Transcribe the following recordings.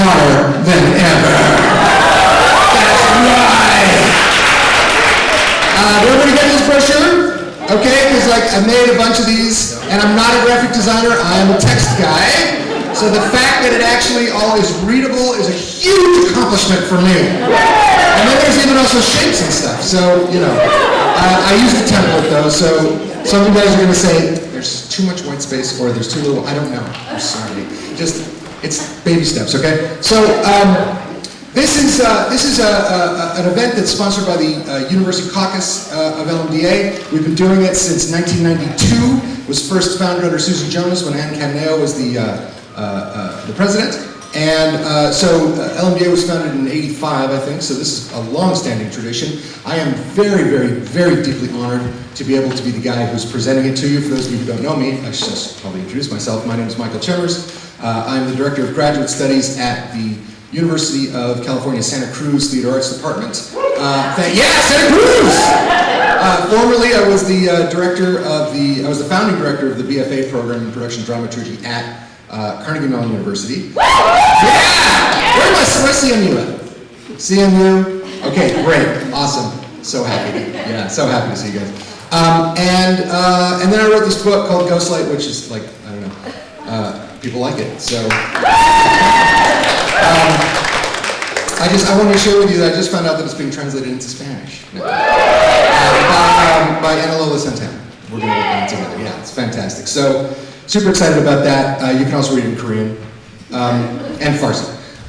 hotter than ever. That's right. Uh, did everybody get this brochure? Okay, because like I made a bunch of these, and I'm not a graphic designer. I am a text guy. So the fact that it actually all is readable is a huge accomplishment for me. And then there's even also shapes and stuff. So you know, uh, I use the template though. So some of you guys are going to say there's too much white space or there's too little. I don't know. I'm sorry. Just it's baby steps. Okay. So. Um, this is, uh, this is a, a, an event that's sponsored by the uh, University Caucus uh, of LMDA. We've been doing it since 1992. It was first founded under Susan Jonas when Anne Cattaneo was the, uh, uh, uh, the president. And so LMDA was founded in 85, I think, so this is a long-standing tradition. I am very, very, very deeply honored to be able to be the guy who's presenting it to you. For those of you who don't know me, I should probably introduce myself. My name is Michael Chemers. I'm the Director of Graduate Studies at the University of California, Santa Cruz Theater Arts Department. Uh, yeah, Santa Cruz! Uh, formerly, I was the uh, director of the, I was the founding director of the BFA program in production dramaturgy at uh, Carnegie Mellon University. Yeah! Where was where's CMU at? CMU? Okay, great, awesome. So happy, yeah, so happy to see you guys. Um, and, uh, and then I wrote this book called Ghostlight, which is like, I don't know, uh, people like it, so. Um, I just I want to share with you that I just found out that it's being translated into Spanish uh, by, um, by Analola Santana. We're going to work on it together. Yeah, it's fantastic. So super excited about that. Uh, you can also read it in Korean um, and Farsi.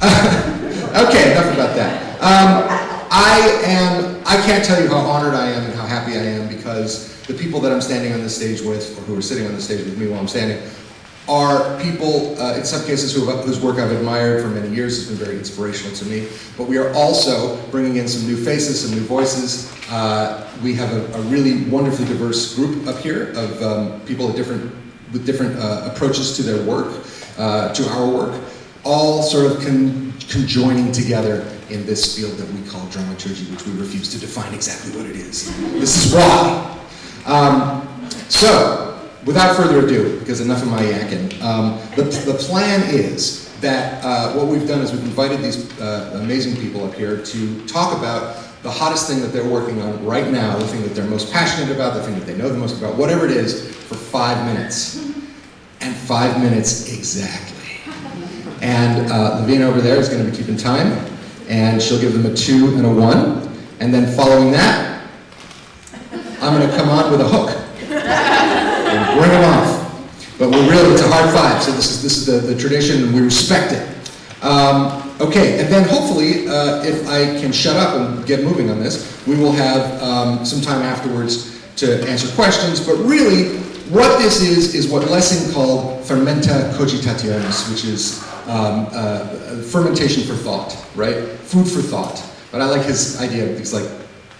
okay, enough about that. Um, I am. I can't tell you how honored I am and how happy I am because the people that I'm standing on this stage with, or who are sitting on the stage with me while I'm standing, are people, uh, in some cases, who whose work I've admired for many years, has been very inspirational to me. But we are also bringing in some new faces, some new voices. Uh, we have a, a, really wonderfully diverse group up here of um, people different, with different uh, approaches to their work, uh, to our work, all sort of con conjoining together in this field that we call dramaturgy, which we refuse to define exactly what it is. This is why. Um, so, without further ado, because enough of my yakking, um, the, the plan is that uh, what we've done is we've invited these uh, amazing people up here to talk about the hottest thing that they're working on right now, the thing that they're most passionate about, the thing that they know the most about, whatever it is, for five minutes. And five minutes exactly. And uh, Lavina over there is going to be keeping time, and she'll give them a two and a one. And then following that, I'm going to come on with a hook bring them off. But we're really, it's a hard five, so this is, this is the, the tradition and we respect it. Um, okay, and then hopefully, uh, if I can shut up and get moving on this, we will have um, some time afterwards to answer questions, but really, what this is, is what Lessing called fermenta cogitationis, which is um, uh, fermentation for thought, right? Food for thought. But I like his idea, it's like,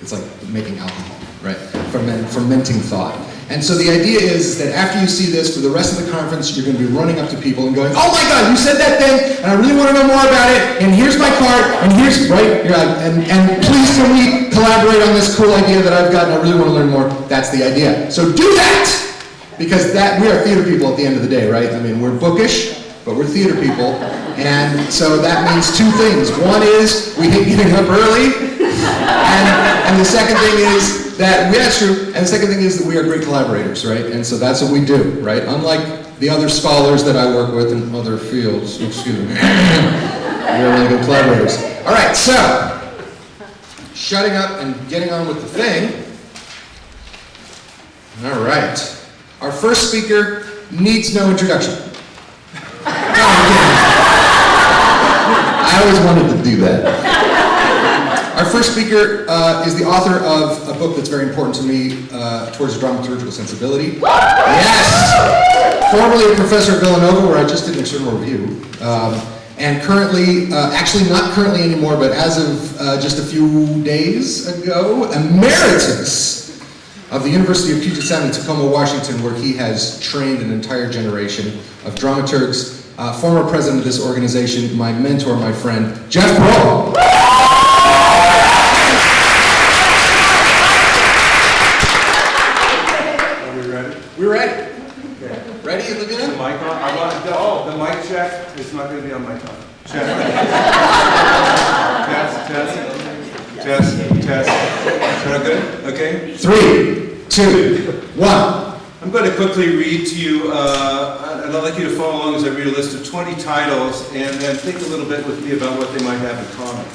it's like making alcohol, right? Ferment, fermenting thought. And so the idea is that after you see this, for the rest of the conference, you're going to be running up to people and going, oh my God, you said that thing, and I really want to know more about it, and here's my card, and here's, right, and, and please can we collaborate on this cool idea that I've got, and I really want to learn more. That's the idea. So do that! Because that, we are theater people at the end of the day, right? I mean, we're bookish, but we're theater people, and so that means two things. One is we hate getting up early, and, and the second thing is that, yeah, true. And the second thing is that we are great collaborators, right? And so that's what we do, right? Unlike the other scholars that I work with in other fields, excuse me, we're really good collaborators. All right, so, shutting up and getting on with the thing. All right. Our first speaker needs no introduction. I always wanted to do that. Our first speaker uh, is the author of a book that's very important to me uh, towards dramaturgical sensibility. Yes! Formerly a professor at Villanova, where I just did an external review. Um, and currently, uh, actually not currently anymore, but as of uh, just a few days ago, emeritus of the University of Puget Sound in Tacoma, Washington, where he has trained an entire generation of dramaturgs. Uh, former president of this organization, my mentor, my friend, Geoff Proehl. We're ready. Okay. Ready, Laguna? The mic on? I want, the, oh, the mic check. It's not going to be on my tongue. Test, test, test, test. Is good? Okay. Three, two, one. I'm going to quickly read to you, uh, and I'd like you to follow along as I read a list of 20 titles, and then think a little bit with me about what they might have in common.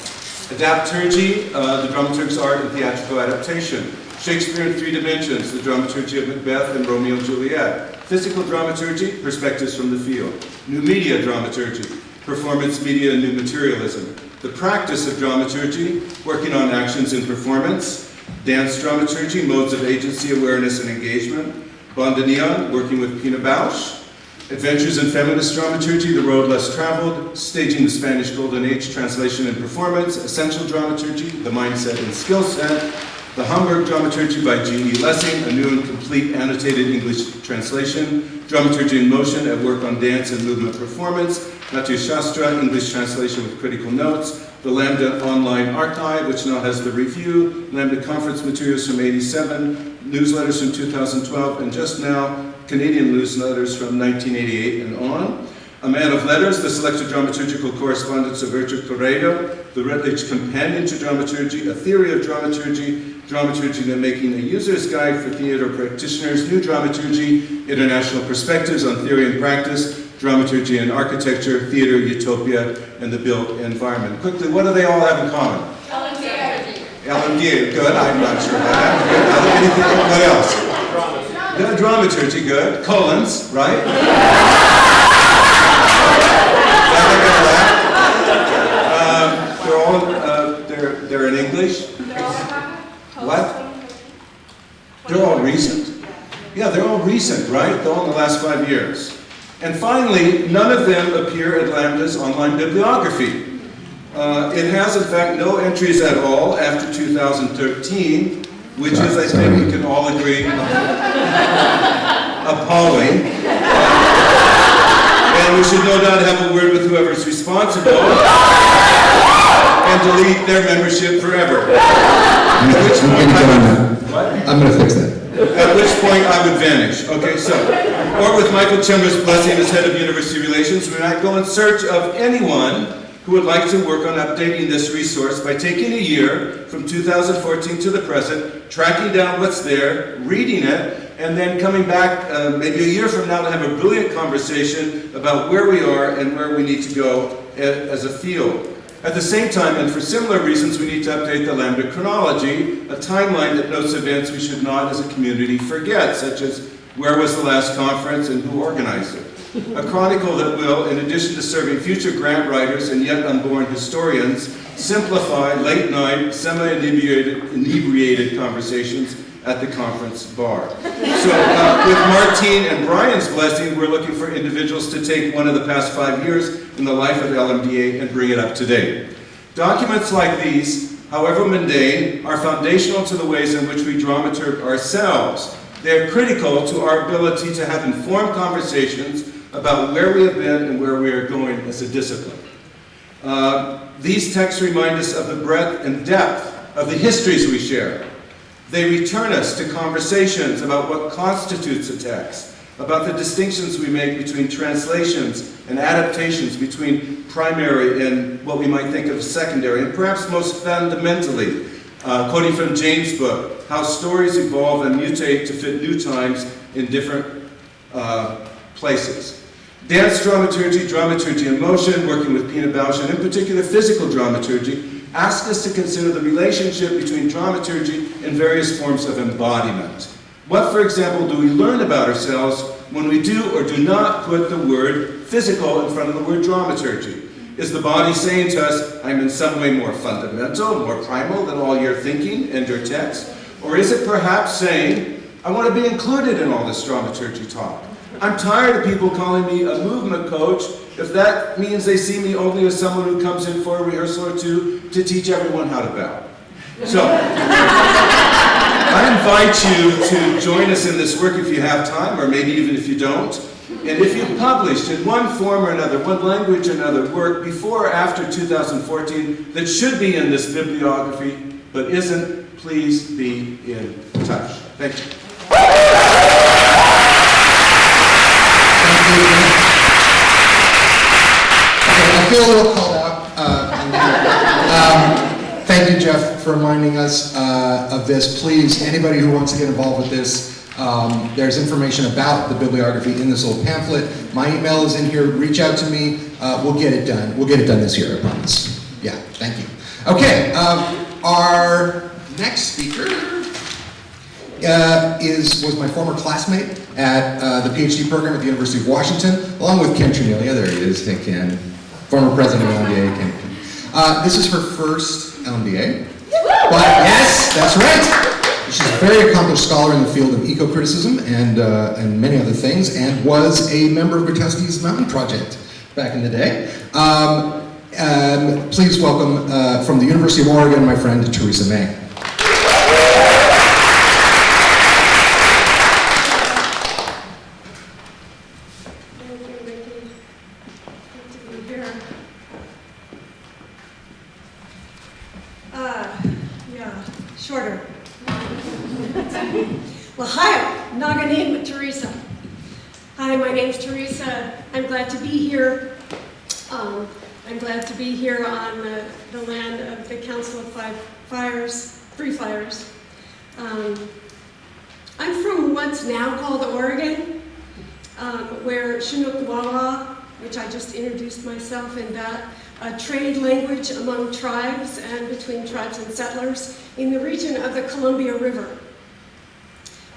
Adapturgy, uh, the dramaturg's art and theatrical adaptation. Shakespeare in Three Dimensions, the dramaturgy of Macbeth and Romeo and Juliet. Physical dramaturgy, perspectives from the field. New media dramaturgy, performance media and new materialism. The practice of dramaturgy, working on actions in performance. Dance dramaturgy, modes of agency, awareness, and engagement. Bandoneon, working with Pina Bausch. Adventures in Feminist Dramaturgy, The Road Less Traveled, Staging the Spanish Golden Age, Translation and Performance, Essential Dramaturgy, The Mindset and Skill Set, The Hamburg Dramaturgy by G.E. Lessing, a new and complete annotated English translation, Dramaturgy in Motion at Work on Dance and Movement Performance, Natya Shastra, English translation with critical notes, the Lambda Online Archive, which now has the review, Lambda Conference materials from 87, newsletters from 2012, and just now, Canadian newsletters from 1988 and on. A Man of Letters, the Selected Dramaturgical Correspondence of Richard Correia, the Routledge Companion to Dramaturgy, A Theory of Dramaturgy, Dramaturgy and Making a User's Guide for Theater Practitioners, New Dramaturgy, International Perspectives on Theory and Practice, Dramaturgy and Architecture, Theater, Utopia, and the Built Environment. Quickly, what do they all have in common? LMD. LMD, good, I'm not sure about that. What else? Dramaturgy, good. Collins, right? um, they're all, uh, they're, they're in English. What? They're all recent. Yeah, they're all recent, right? They're all in the last five years. And finally, none of them appear at Lambda's online bibliography. Uh, it has, in fact, no entries at all after 2013, which is, I think we can all agree, appalling. And we should no doubt have a word with whoever's responsible and delete their membership forever. At which point I would, what? I'm gonna fix that. At which point I would vanish. Okay, so, or with Michael Chemers' blessing as head of university relations, we might go in search of anyone who would like to work on updating this resource by taking a year from 2014 to the present, tracking down what's there, reading it, and then coming back uh, maybe a year from now to have a brilliant conversation about where we are and where we need to go as a field. At the same time, and for similar reasons, we need to update the Lambda chronology, a timeline that notes events we should not as a community forget, such as where was the last conference and who organized it. A chronicle that will, in addition to serving future grant writers and yet unborn historians, simplify late-night, semi-inebriated inebriated conversations at the conference bar. So uh, with Martine and Brian's blessing, we're looking for individuals to take one of the past five years in the life of LMDA and bring it up to date. Documents like these, however mundane, are foundational to the ways in which we dramaturg ourselves. They are critical to our ability to have informed conversations about where we have been and where we are going as a discipline. Uh, these texts remind us of the breadth and depth of the histories we share. They return us to conversations about what constitutes a text, about the distinctions we make between translations and adaptations, between primary and what we might think of as secondary, and perhaps most fundamentally, uh, quoting from James' book, how stories evolve and mutate to fit new times in different uh, places. Dance dramaturgy, dramaturgy in motion, working with Pina Bausch, and in particular physical dramaturgy, ask us to consider the relationship between dramaturgy and various forms of embodiment. What, for example, do we learn about ourselves when we do or do not put the word physical in front of the word dramaturgy? Is the body saying to us, I'm in some way more fundamental, more primal than all your thinking and your text? Or is it perhaps saying, I want to be included in all this dramaturgy talk? I'm tired of people calling me a movement coach if that means they see me only as someone who comes in for a rehearsal or two to teach everyone how to bow. So, I invite you to join us in this work if you have time, or maybe even if you don't. And if you've published in one form or another, one language or another, work before or after 2014 that should be in this bibliography but isn't, please be in touch. Thank you. I feel a little called out. Uh, um, thank you, Jeff, for reminding us uh, of this. Please, anybody who wants to get involved with this, um, there's information about the bibliography in this little pamphlet. My email is in here. Reach out to me. Uh, we'll get it done. We'll get it done this year, I promise. Yeah, thank you. Okay, um, our next speaker uh, is was my former classmate at uh, the PhD program at the University of Washington, along with Ken Cerniglia. There he is. Hey, Ken former president of LMDA, Ken. Uh, this is her first LMDA. But yes, that's right. She's a very accomplished scholar in the field of eco-criticism and, uh, and many other things, and was a member of Grotowski's Mountain Project back in the day. Um, um, please welcome uh, from the University of Oregon, my friend Teresa May. Thank you, Vicki. Good to be here. Uh, yeah, shorter. Well, hi, Naganame Teresa. Hi, my name's Teresa. I'm glad to be here. Um, I'm glad to be here on the, the land of the Council of Five Fires, Three Fires. Um, I'm from what's now called Oregon um, where Chinook Wawa, which I just introduced myself in that, a trade language among tribes and between tribes and settlers in the region of the Columbia River.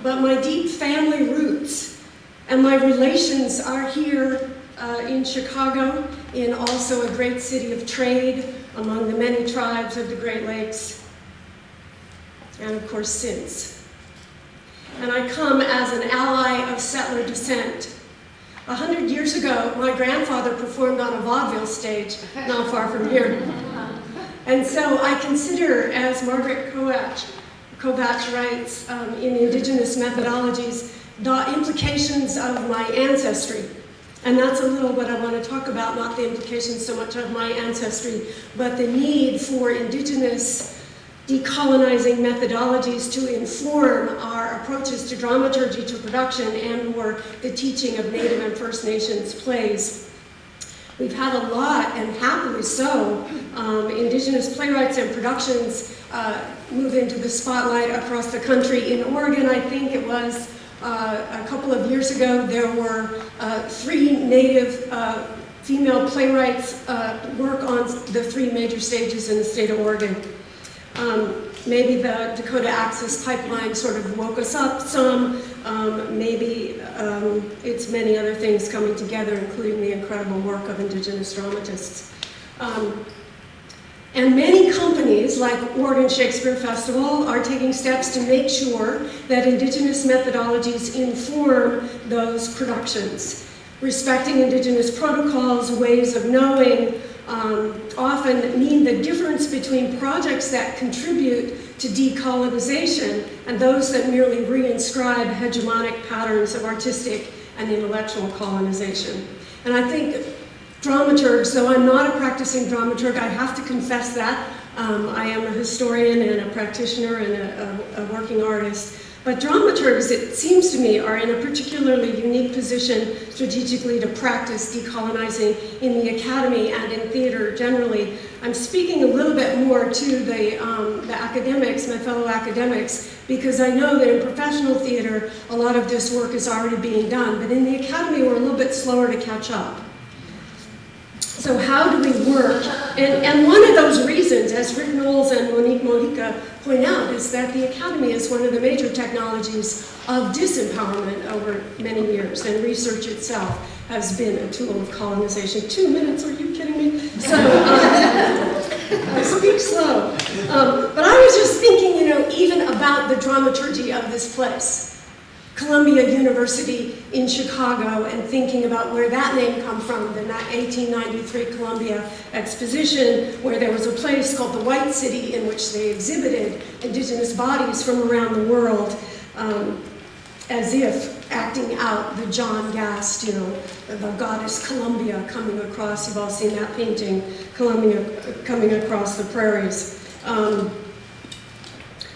But my deep family roots and my relations are here uh, in Chicago, in also a great city of trade among the many tribes of the Great Lakes, and of course since. And I come as an ally of settler descent. A hundred years ago, my grandfather performed on a vaudeville stage not far from here. And so I consider, as Margaret Kovach, Kovach writes um, in Indigenous Methodologies, the implications of my ancestry. And that's a little what I want to talk about, not the implications so much of my ancestry, but the need for Indigenous decolonizing methodologies to inform our approaches to dramaturgy, to production, and or the teaching of Native and First Nations plays. We've had a lot, and happily so, um, Indigenous playwrights and productions uh, move into the spotlight across the country. In Oregon, I think it was uh, a couple of years ago, there were uh, three Native uh, female playwrights uh, work on the three major stages in the state of Oregon. Um, maybe the Dakota Access Pipeline sort of woke us up some. Um, maybe um, it's many other things coming together, including the incredible work of Indigenous dramatists. Um, and many companies, like Oregon Shakespeare Festival, are taking steps to make sure that Indigenous methodologies inform those productions. Respecting Indigenous protocols, ways of knowing, um, often mean the difference between projects that contribute to decolonization and those that merely reinscribe hegemonic patterns of artistic and intellectual colonization. And I think dramaturgs, though I'm not a practicing dramaturg, I have to confess that. Um, I am a historian and a practitioner and a, a, a working artist. But dramaturgs, it seems to me, are in a particularly unique position strategically to practice decolonizing in the academy and in theater generally. I'm speaking a little bit more to the, um, the academics, my fellow academics, because I know that in professional theater, a lot of this work is already being done. But in the academy, we're a little bit slower to catch up. So how do we work? And, and one of those reasons, as Rick Knowles and Monique Mojica point out, is that the academy is one of the major technologies of disempowerment over many years, and research itself has been a tool of colonization. Two minutes, are you kidding me? So, um, I speak slow. Um, but I was just thinking, you know, even about the dramaturgy of this place. Columbia University in Chicago and thinking about where that name come from, the 1893 Columbia Exposition, where there was a place called the White City in which they exhibited indigenous bodies from around the world, um, as if acting out the John Gast, you know, the goddess Columbia coming across, you've all seen that painting, Columbia coming across the prairies. Um,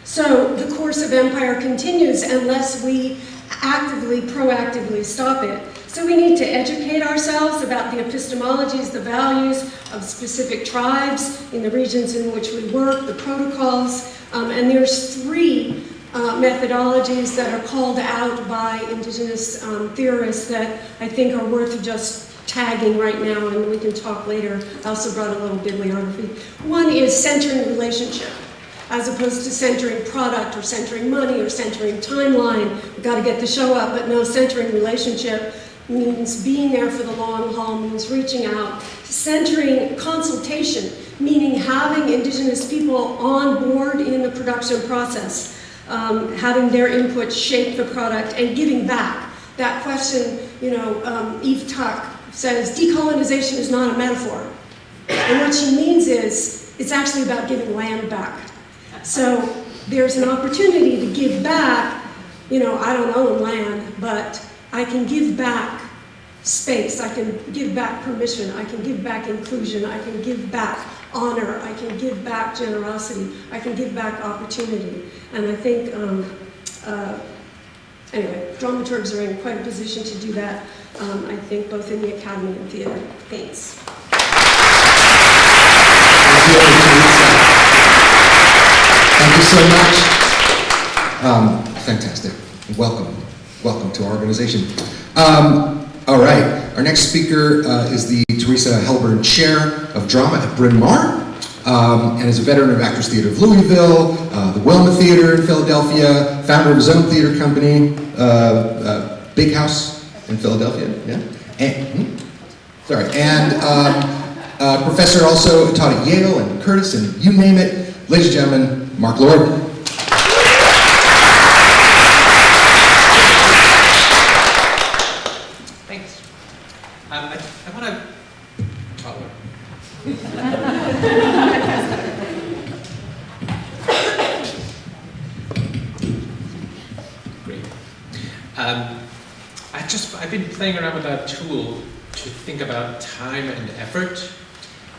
so the course of empire continues unless we actively, proactively stop it. So we need to educate ourselves about the epistemologies, the values of specific tribes in the regions in which we work, the protocols, um, and there's three uh, methodologies that are called out by indigenous um, theorists that I think are worth just tagging right now, and we can talk later. I also brought a little bibliography. One is centering relationship as opposed to centering product or centering money or centering timeline. We've got to get the show up, but no, centering relationship means being there for the long haul, means reaching out. Centering consultation, meaning having indigenous people on board in the production process, um, having their input shape the product and giving back. That question, you know, um, Eve Tuck says decolonization is not a metaphor. And what she means is it's actually about giving land back. So there's an opportunity to give back, you know, I don't own land, but I can give back space, I can give back permission, I can give back inclusion, I can give back honor, I can give back generosity, I can give back opportunity. And I think, um, uh, anyway, dramaturgs are in quite a position to do that, um, I think, both in the academy and theater. Thanks. Thank you so much. Um, fantastic. Welcome. Welcome to our organization. Um, all right. Our next speaker uh, is the Theresa Helburn Chair of Drama at Bryn Mawr. Um, and is a veteran of Actors Theatre of Louisville, uh, the Wilma Theatre in Philadelphia, founder of his own theater company, uh, uh, Big House in Philadelphia. Yeah. And, hmm? Sorry. And um, uh, professor also taught at Yale and Curtis and you name it. Ladies and gentlemen, Mark Lord. Thanks. Um, I, I want to. Taller. Great. Um, I just I've been playing around with that tool to think about time and effort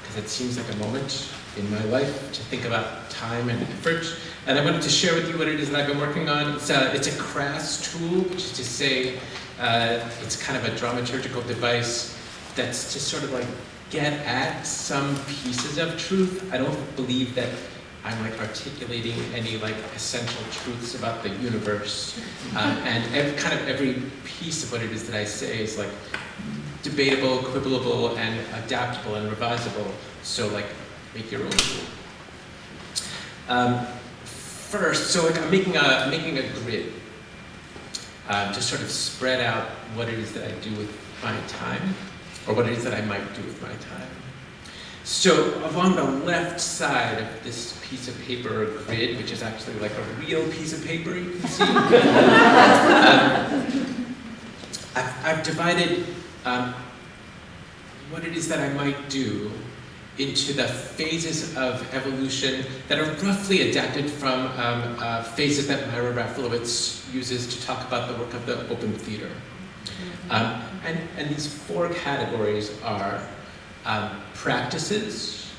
because it seems like a moment in my life to think about time and effort. And I wanted to share with you what it is that I've been working on. It's a, it's a crass tool, which is to say, uh, it's kind of a dramaturgical device that's to sort of like get at some pieces of truth. I don't believe that I'm like articulating any like essential truths about the universe. Um, and ev- kind of every piece of what it is that I say is like debatable, quibblable, and adaptable and revisable. So like make your own. Um, first, so I'm making a making a grid um, to sort of spread out what it is that I do with my time, or what it is that I might do with my time. So along the left side of this piece of paper grid, which is actually like a real piece of paper, you can see, um, I've, I've divided um, what it is that I might do into the phases of evolution that are roughly adapted from um, uh, phases that Mira Rafalowicz uses to talk about the work of the open theater. Um, and, and these four categories are um, practices,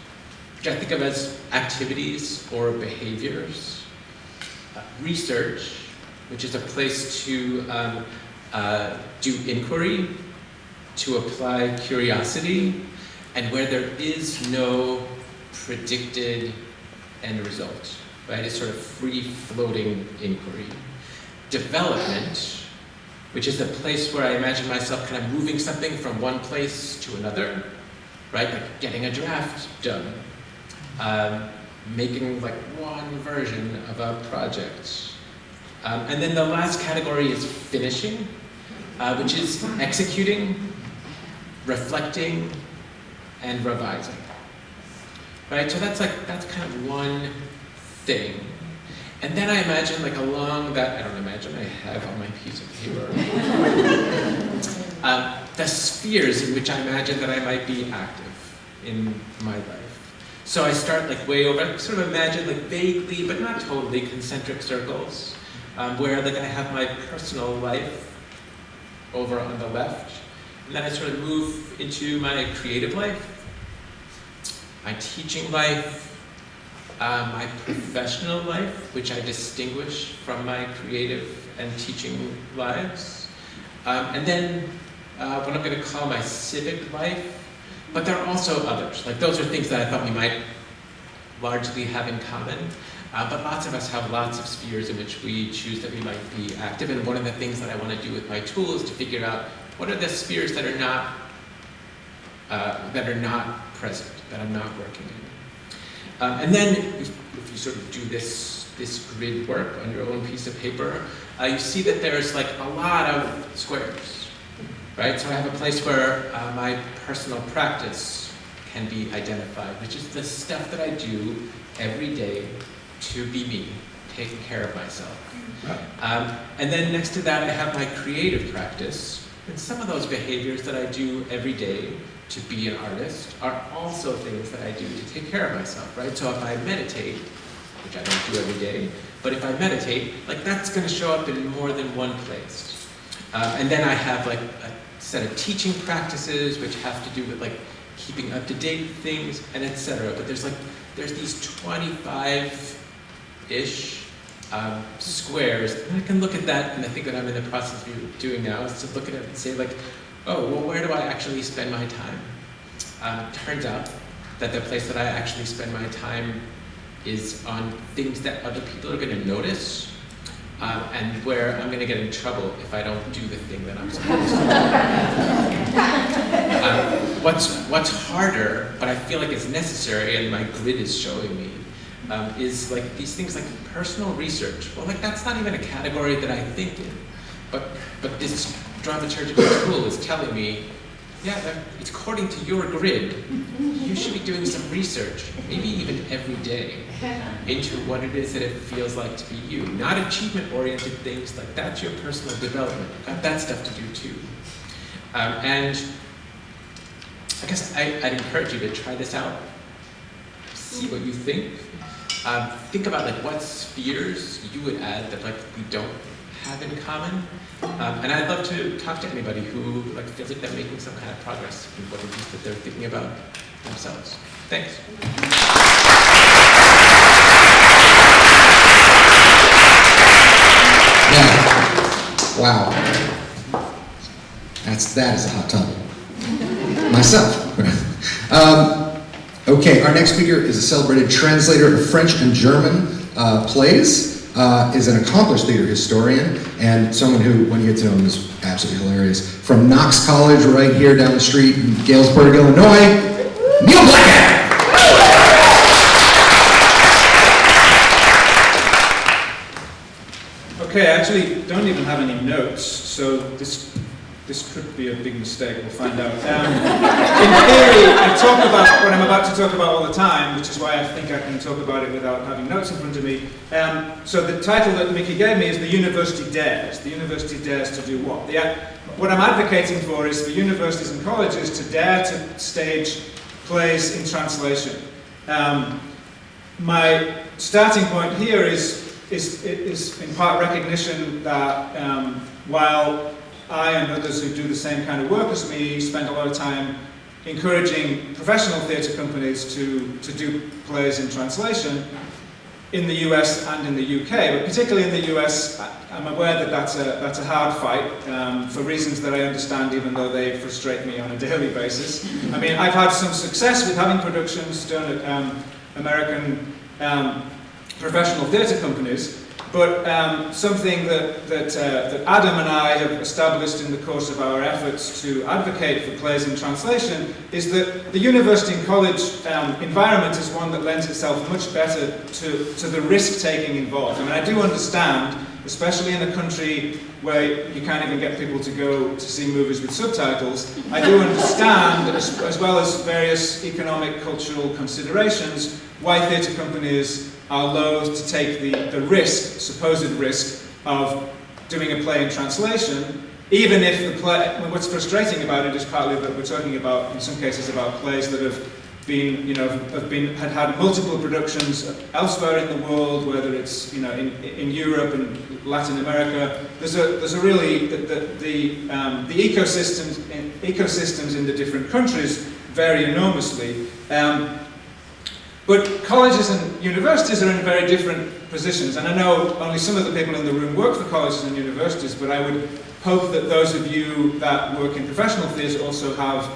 which I think of as activities or behaviors, uh, research, which is a place to um, uh, do inquiry, to apply curiosity, and where there is no predicted end result, right? It's sort of free-floating inquiry. Development, which is a place where I imagine myself kind of moving something from one place to another, right? Like getting a draft done, um, making like one version of a project. Um, and then the last category is finishing, uh, which is executing, reflecting, and revising. Right, so that's like, that's kind of one thing. And then I imagine like along that, I don't imagine, I have on my piece of paper, um, the spheres in which I imagine that I might be active in my life. So I start like way over, I sort of imagine like vaguely, but not totally, concentric circles, um, where like I have my personal life over on the left, and then I sort of move into my creative life, my teaching life, uh, my professional life, which I distinguish from my creative and teaching lives. Um, and then uh, what I'm going to call my civic life, but there are also others. Like those are things that I thought we might largely have in common. Uh, but lots of us have lots of spheres in which we choose that we might be active. And one of the things that I want to do with my tool is to figure out what are the spheres that are not uh, that are not present, that I'm not working in. Um, and then if, if you sort of do this this grid work on your own piece of paper, uh, you see that there's like a lot of squares, right? So I have a place where uh, my personal practice can be identified, which is the stuff that I do every day to be me, taking care of myself. Um, and then next to that, I have my creative practice. And some of those behaviors that I do every day to be an artist are also things that I do to take care of myself, right? So if I meditate, which I don't do every day, but if I meditate, like that's going to show up in more than one place. Um, and then I have like a set of teaching practices which have to do with like keeping up to date things and etc. But there's like there's these 25-ish um, squares, and I can look at that, and I think that I'm in the process of doing now is to look at it and say like, oh, well, where do I actually spend my time? Um, turns out that the place that I actually spend my time is on things that other people are going to notice, um, and where I'm going to get in trouble if I don't do the thing that I'm supposed to do. um, what's, what's harder, but I feel like it's necessary, and my grid is showing me, um, is like these things like personal research. Well, like that's not even a category that I think in, but, but this dramaturgical tool is telling me, yeah, it's according to your grid, you should be doing some research, maybe even every day, into what it is that it feels like to be you. Not achievement-oriented things, like that's your personal development. Got that stuff to do too. Um, and I guess I, I'd encourage you to try this out, see what you think. Um, think about like what spheres you would add that like we don't have in common. Um, and I'd love to talk to anybody who like feels like they're making some kind of progress in what it is that they're thinking about themselves. Thanks. Wow. That's, that is a hot topic. Myself. um, okay, our next speaker is a celebrated translator of French and German uh, plays, uh, is an accomplished theater historian, and someone who, when you get to know him, is absolutely hilarious. From Knox College, right here down the street in Galesburg, Illinois, Neil Blackadder! Okay, I actually don't even have any notes, so this this could be a big mistake. We'll find out. Um, in theory, I talk about what I'm about to talk about all the time, which is why I think I can talk about it without having notes in front of me. Um, so the title that Mickey gave me is "The University Dares." The university dares to do what? The, what I'm advocating for is for universities and colleges to dare to stage plays in translation. Um, my starting point here is is, is in part recognition that um, while I and others who do the same kind of work as me spend a lot of time encouraging professional theatre companies to, to do plays in translation in the US and in the UK, but particularly in the US, I'm aware that that's a, that's a hard fight um, for reasons that I understand even though they frustrate me on a daily basis. I mean, I've had some success with having productions done at um, American um, professional theatre companies, but um, something that, that, uh, that Adam and I have established in the course of our efforts to advocate for plays in translation is that the university and college um, environment is one that lends itself much better to, to the risk-taking involved. I mean, I do understand, especially in a country where you can't even get people to go to see movies with subtitles, I do understand, as, as well as various economic, cultural considerations, why theatre companies are loath to take the, the risk, supposed risk, of doing a play in translation, even if the play, what's frustrating about it is partly that we're talking about, in some cases, about plays that have been, you know, have been, had had multiple productions elsewhere in the world, whether it's, you know, in, in Europe and Latin America. There's a, there's a really, the, the, the, um, the ecosystems, in, ecosystems in the different countries vary enormously. Um, But colleges and universities are in very different positions, and I know only some of the people in the room work for colleges and universities, but I would hope that those of you that work in professional theatre also have,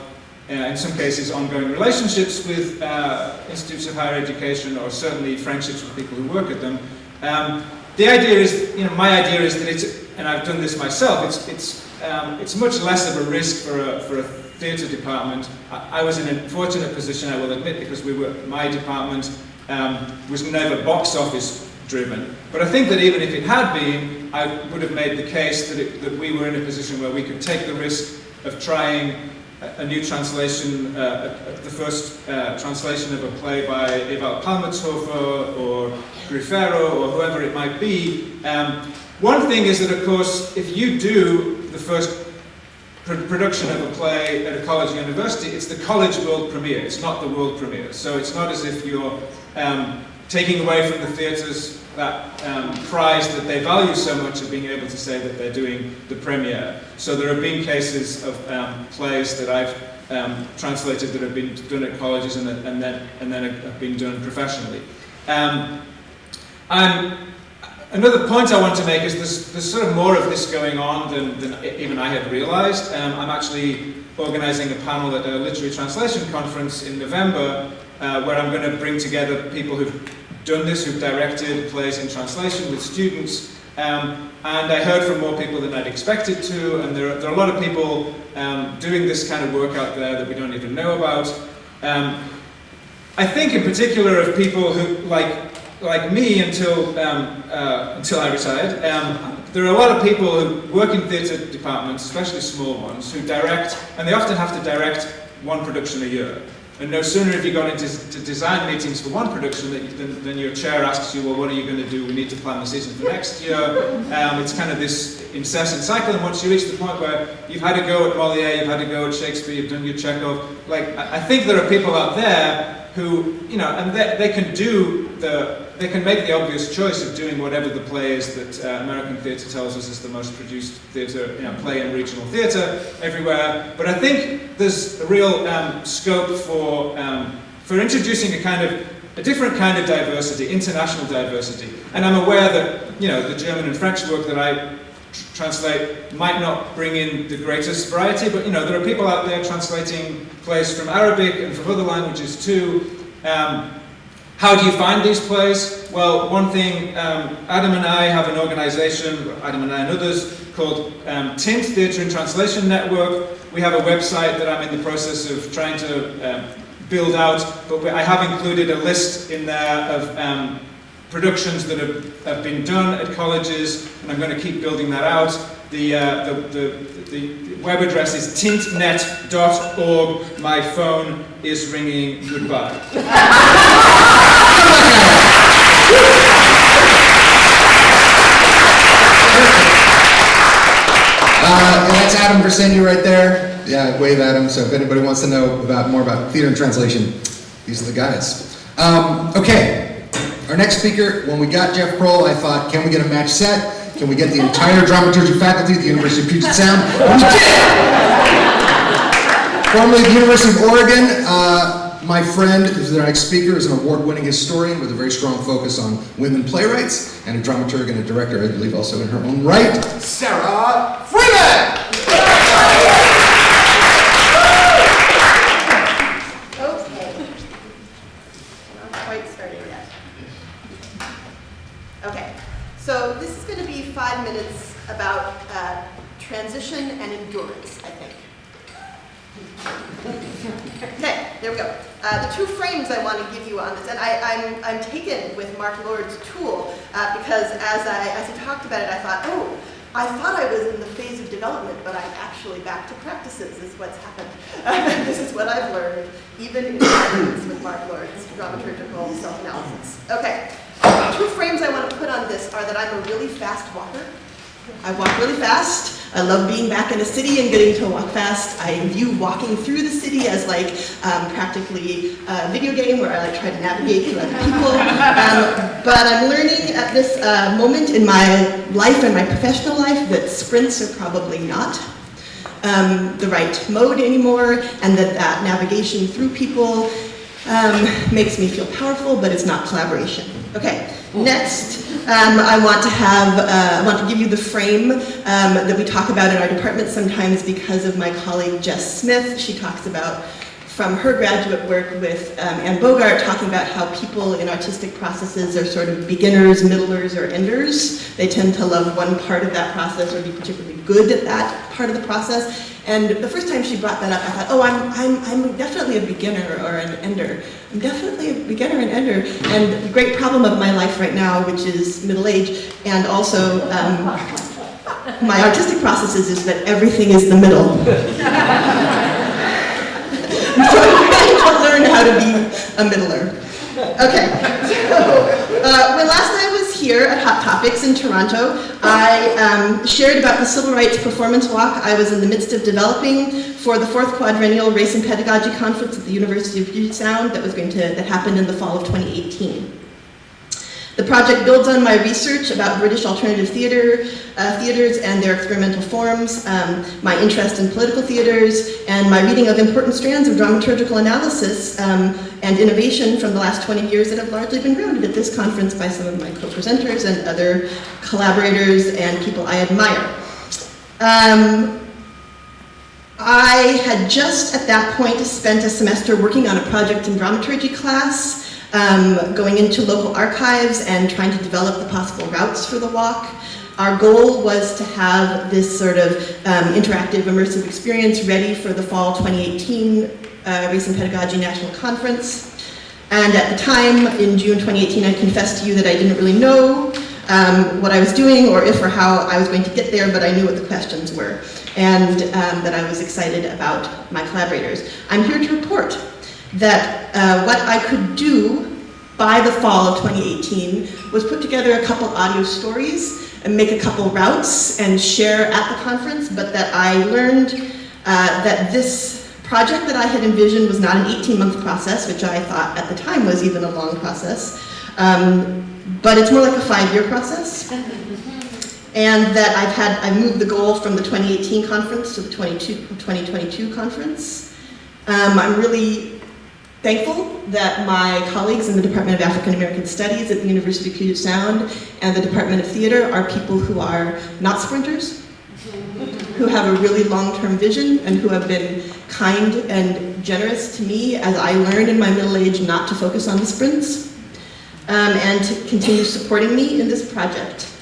uh, in some cases, ongoing relationships with uh, institutes of higher education, or certainly friendships with people who work at them. Um, the idea is, you know, my idea is that it's, and I've done this myself, it's, it's, um, it's much less of a risk for a, for a theatre department. I, I was in a fortunate position, I will admit, because we were, my department um, was never box office driven. But I think that even if it had been, I would have made the case that, it, that we were in a position where we could take the risk of trying a, a new translation, uh, a- a- the first uh, translation of a play by Ewald Palmertshofer or Grifero or whoever it might be. Um, one thing is that, of course, if you do the first production of a play at a college university, it's the college world premiere, it's not the world premiere. So it's not as if you're um, taking away from the theatres that um, prize that they value so much of being able to say that they're doing the premiere. So there have been cases of um, plays that I've um, translated that have been done at colleges and, and then, and then have been done professionally. Um, I'm, another point I want to make is there's, there's sort of more of this going on than, than even I had realized. Um, I'm actually organizing a panel at a literary translation conference in November uh, where I'm going to bring together people who've done this, who've directed plays in translation with students. Um, and I heard from more people than I'd expected to, and there are, there are a lot of people um, doing this kind of work out there that we don't even know about. Um, I think in particular of people who, like, like me until, um, uh, until I retired, um, there are a lot of people who work in theatre departments, especially small ones, who direct, and they often have to direct one production a year. And no sooner have you gone into to design meetings for one production than, than, your chair asks you, well, what are you going to do? We need to plan the season for next year. Um, it's kind of this incessant cycle, and once you reach the point where you've had a go at Moliere, you've had a go at Shakespeare, you've done your Chekhov, like, I I think there are people out there who, you know, and they, they can do the, they can make the obvious choice of doing whatever the play is that uh, American theatre tells us is the most produced theatre, you know, play in regional theatre everywhere. But I think there's a real um, scope for, um, for introducing a kind of, a different kind of diversity, international diversity. And I'm aware that, you know, the German and French work that I translate might not bring in the greatest variety, but you know, there are people out there translating plays from Arabic and from other languages too. Um, how do you find these plays? Well, one thing, um, Adam and I have an organization, Adam and I and others, called um, Tint Theatre and Translation Network. We have a website that I'm in the process of trying to um, build out, but I have included a list in there of um, productions that have, have been done at colleges, and I'm going to keep building that out. The, uh, the, the, the web address is tintnet.org. My phone is ringing goodbye. Uh, that's Adam Versényi right there. Yeah, wave him. So if anybody wants to know about more about theater and translation, these are the guys. Um, okay, our next speaker. When we got Geoff Proehl, I thought, can we get a match set? Can we get the entire dramaturgy faculty at the University of Puget Sound? We did. Formerly the University of Oregon, uh, my friend, who's the next speaker, is an award-winning historian with a very strong focus on women playwrights, and a dramaturg and a director, I believe, also in her own right, Sara Freeman! Okay. Not quite started yet. Okay, so this is going to be five minutes about uh, transition and endurance, I think. Okay, there we go. Uh, the two frames I want to give you on this, and I, I'm, I'm taken with Mark Lord's tool uh, because as I, as he talked about it, I thought, oh, I thought I was in the phase of development, but I'm actually back to practices is what's happened. this is what I've learned, even in practice with Mark Lord's dramaturgical self-analysis. Okay, two frames I want to put on this are that I'm a really fast walker. I walk really fast. I love being back in a city and getting to walk fast. I view walking through the city as like um, practically a video game where I like try to navigate through other people. Um, but I'm learning at this uh, moment in my life and my professional life that sprints are probably not um, the right mode anymore, and that that navigation through people Um, makes me feel powerful, but it's not collaboration. Okay, next, um, I want to have, uh, I want to give you the frame um, that we talk about in our department sometimes because of my colleague Jess Smith. She talks about from her graduate work with um, Anne Bogart, talking about how people in artistic processes are sort of beginners, middlers, or enders. They tend to love one part of that process or be particularly good at that part of the process. And the first time she brought that up, I thought, oh, I'm, I'm, I'm definitely a beginner or an ender. I'm definitely a beginner and ender. And the great problem of my life right now, which is middle age, and also um, my artistic processes is that everything is the middle. So I'm trying to learn how to be a middler. Okay, so uh, when last I was here at Hot Topics in Toronto, I um, shared about the Civil Rights Performance Walk I was in the midst of developing for the fourth quadrennial Race and Pedagogy Conference at the University of Sound that was going to that happened in the fall of 2018. The project builds on my research about British alternative theater, uh, theaters and their experimental forms, um, my interest in political theaters, and my reading of important strands of dramaturgical analysis um, and innovation from the last 20 years that have largely been grounded at this conference by some of my co-presenters and other collaborators and people I admire. Um, I had just at that point spent a semester working on a project in dramaturgy class um, going into local archives and trying to develop the possible routes for the walk. Our goal was to have this sort of um, interactive, immersive experience ready for the fall 2018 uh, Race and Pedagogy National Conference. And at the time, in June 2018, I confessed to you that I didn't really know um, what I was doing or if or how I was going to get there, but I knew what the questions were and um, that I was excited about my collaborators. I'm here to report that uh, what I could do by the fall of 2018 was put together a couple audio stories and make a couple routes and share at the conference, but that I learned uh, that this project that I had envisioned was not an 18-month process, which I thought at the time was even a long process, um, but it's more like a five-year process. And that I've had, I've moved the goal from the 2018 conference to the 22, 2022 conference. Um, I'm really thankful that my colleagues in the Department of African American Studies at the University of Puget Sound and the Department of Theater are people who are not sprinters, who have a really long-term vision and who have been kind and generous to me as I learned in my middle age not to focus on the sprints um, and to continue supporting me in this project.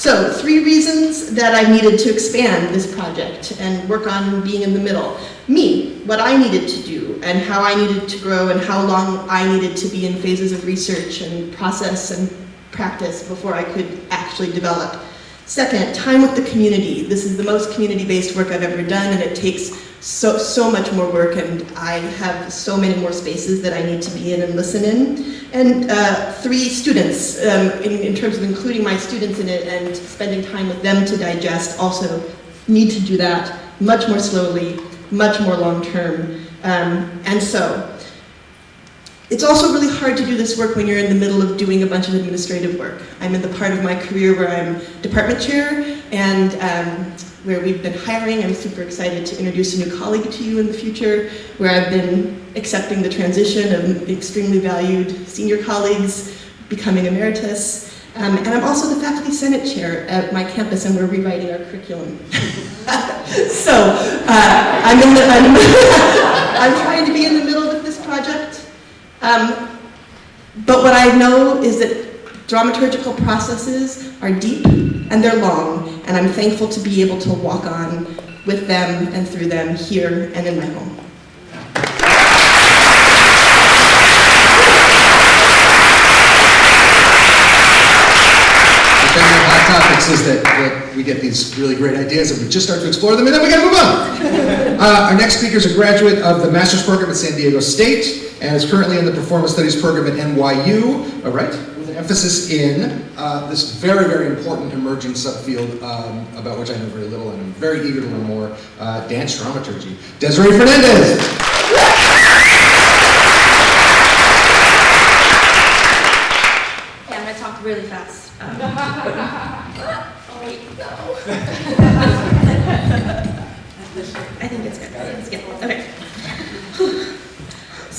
So, three reasons that I needed to expand this project and work on being in the middle. Me, what I needed to do, and how I needed to grow, and how long I needed to be in phases of research and process and practice before I could actually develop. Second, time with the community. This is the most community-based work I've ever done, and it takes so, so much more work, and I have so many more spaces that I need to be in and listen in. And uh, three, students, um, in, in terms of including my students in it and spending time with them to digest, also need to do that much more slowly, much more long-term. Um, and so, it's also really hard to do this work when you're in the middle of doing a bunch of administrative work. I'm in the part of my career where I'm department chair and um, where we've been hiring. I'm super excited to introduce a new colleague to you in the future, where I've been accepting the transition of extremely valued senior colleagues becoming emeritus. Um, and I'm also the faculty senate chair at my campus and we're rewriting our curriculum. so uh, I'm, in the, I'm, I'm trying to be in the middle of this project. Um, but what I know is that dramaturgical processes are deep and they're long, and I'm thankful to be able to walk on with them and through them here and in my home. The thing with hot topics is that, that we get these really great ideas and we just start to explore them and then we gotta move on. Uh, our next speaker is a graduate of the master's program at San Diego State and is currently in the performance studies program at NYU, all right, with an emphasis in uh, this very, very important emerging subfield um, about which I know very little and I'm very eager to learn more, uh, dance dramaturgy. Desiree Fernandez. Okay, I'm gonna talk really fast. Um, oh, wait, no. I think it's good. It's good. Okay.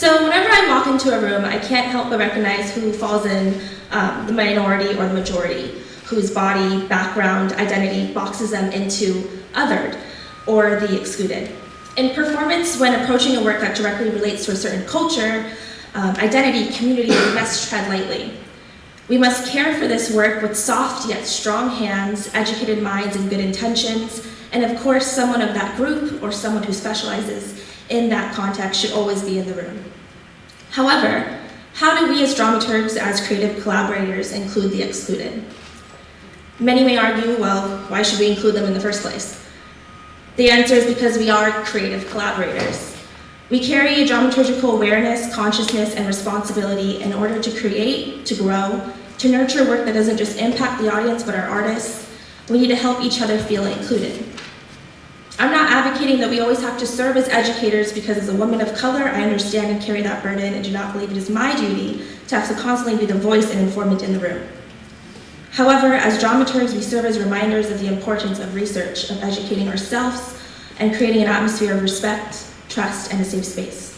So whenever I'm walk into a room, I can't help but recognize who falls in um, the minority or the majority, whose body, background, identity boxes them into othered or the excluded. In performance, when approaching a work that directly relates to a certain culture, um, identity, community, we must tread lightly. We must care for this work with soft yet strong hands, educated minds, and good intentions. And of course, someone of that group or someone who specializes in that context should always be in the room. However, how do we as dramaturgs, as creative collaborators, include the excluded? Many may argue, well, why should we include them in the first place? The answer is because we are creative collaborators. We carry a dramaturgical awareness, consciousness, and responsibility in order to create, to grow, to nurture work that doesn't just impact the audience but our artists. We need to help each other feel included. I'm not advocating that we always have to serve as educators because as a woman of color, I understand and carry that burden and do not believe it is my duty to have to constantly be the voice and informant in the room. However, as dramaturgs, we serve as reminders of the importance of research, of educating ourselves, and creating an atmosphere of respect, trust, and a safe space.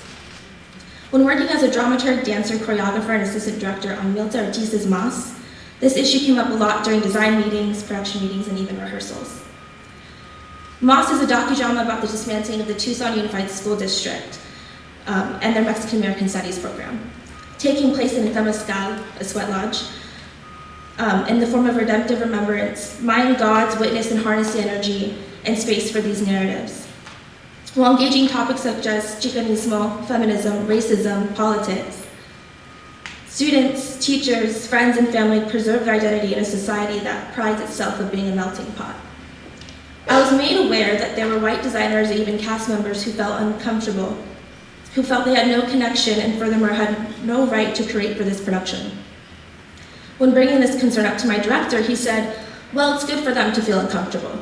When working as a dramaturg, dancer, choreographer, and assistant director on Milta Ortiz's Mas, this issue came up a lot during design meetings, production meetings, and even rehearsals. Mas is a docudrama about the dismantling of the Tucson Unified School District um, and their Mexican American Studies program, taking place in Temescal, a sweat lodge, um, in the form of redemptive remembrance, mind God's witness and harness the energy and space for these narratives. While engaging topics such as Chicanismo, feminism, racism, politics, students, teachers, friends, and family preserve their identity in a society that prides itself of being a melting pot. I was made aware that there were white designers and even cast members who felt uncomfortable, who felt they had no connection and furthermore had no right to create for this production. When bringing this concern up to my director, he said, well, it's good for them to feel uncomfortable.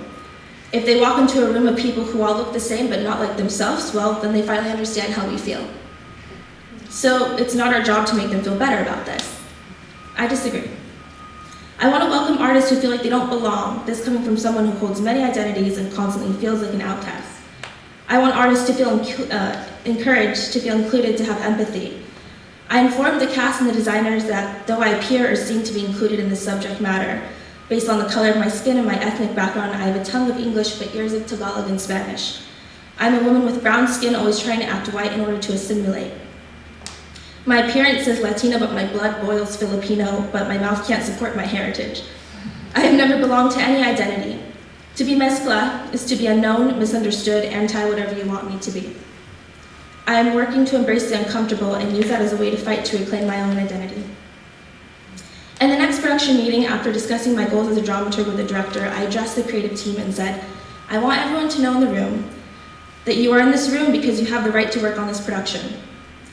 If they walk into a room of people who all look the same but not like themselves, well, then they finally understand how we feel. So it's not our job to make them feel better about this. I disagree. I want to welcome artists who feel like they don't belong, this coming from someone who holds many identities and constantly feels like an outcast. I want artists to feel uh, encouraged, to feel included, to have empathy. I informed the cast and the designers that though I appear or seem to be included in the subject matter, based on the color of my skin and my ethnic background, I have a tongue of English but ears of Tagalog and Spanish. I'm a woman with brown skin always trying to act white in order to assimilate. My appearance is Latina, but my blood boils Filipino, but my mouth can't support my heritage. I have never belonged to any identity. To be mezcla is to be unknown, misunderstood, anti-whatever you want me to be. I am working to embrace the uncomfortable and use that as a way to fight to reclaim my own identity. In the next production meeting, after discussing my goals as a dramaturg with the director, I addressed the creative team and said, I want everyone to know in the room that you are in this room because you have the right to work on this production.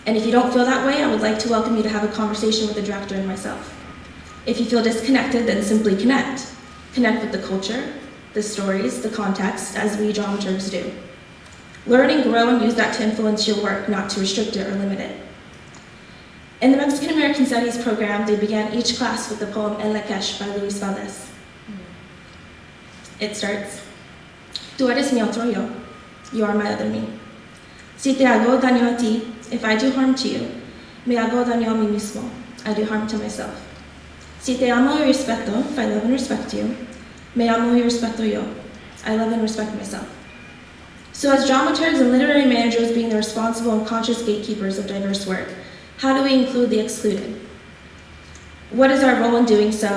And if you don't feel that way, I would like to welcome you to have a conversation with the director and myself. If you feel disconnected, then simply connect. Connect with the culture, the stories, the context, as we dramaturgs do. Learn and grow and use that to influence your work, not to restrict it or limit it. In the Mexican American Studies program, they began each class with the poem El Lak'ech by Luis Valdez. It starts, Tú eres mi otro yo, you are my other me. Si te hago daño a ti, if I do harm to you, me hago daño a mí mismo, I do harm to myself. Si te amo y respeto, if I love and respect you, me amo y respeto yo, I love and respect myself. So as dramaturgs and literary managers being the responsible and conscious gatekeepers of diverse work, how do we include the excluded? What is our role in doing so?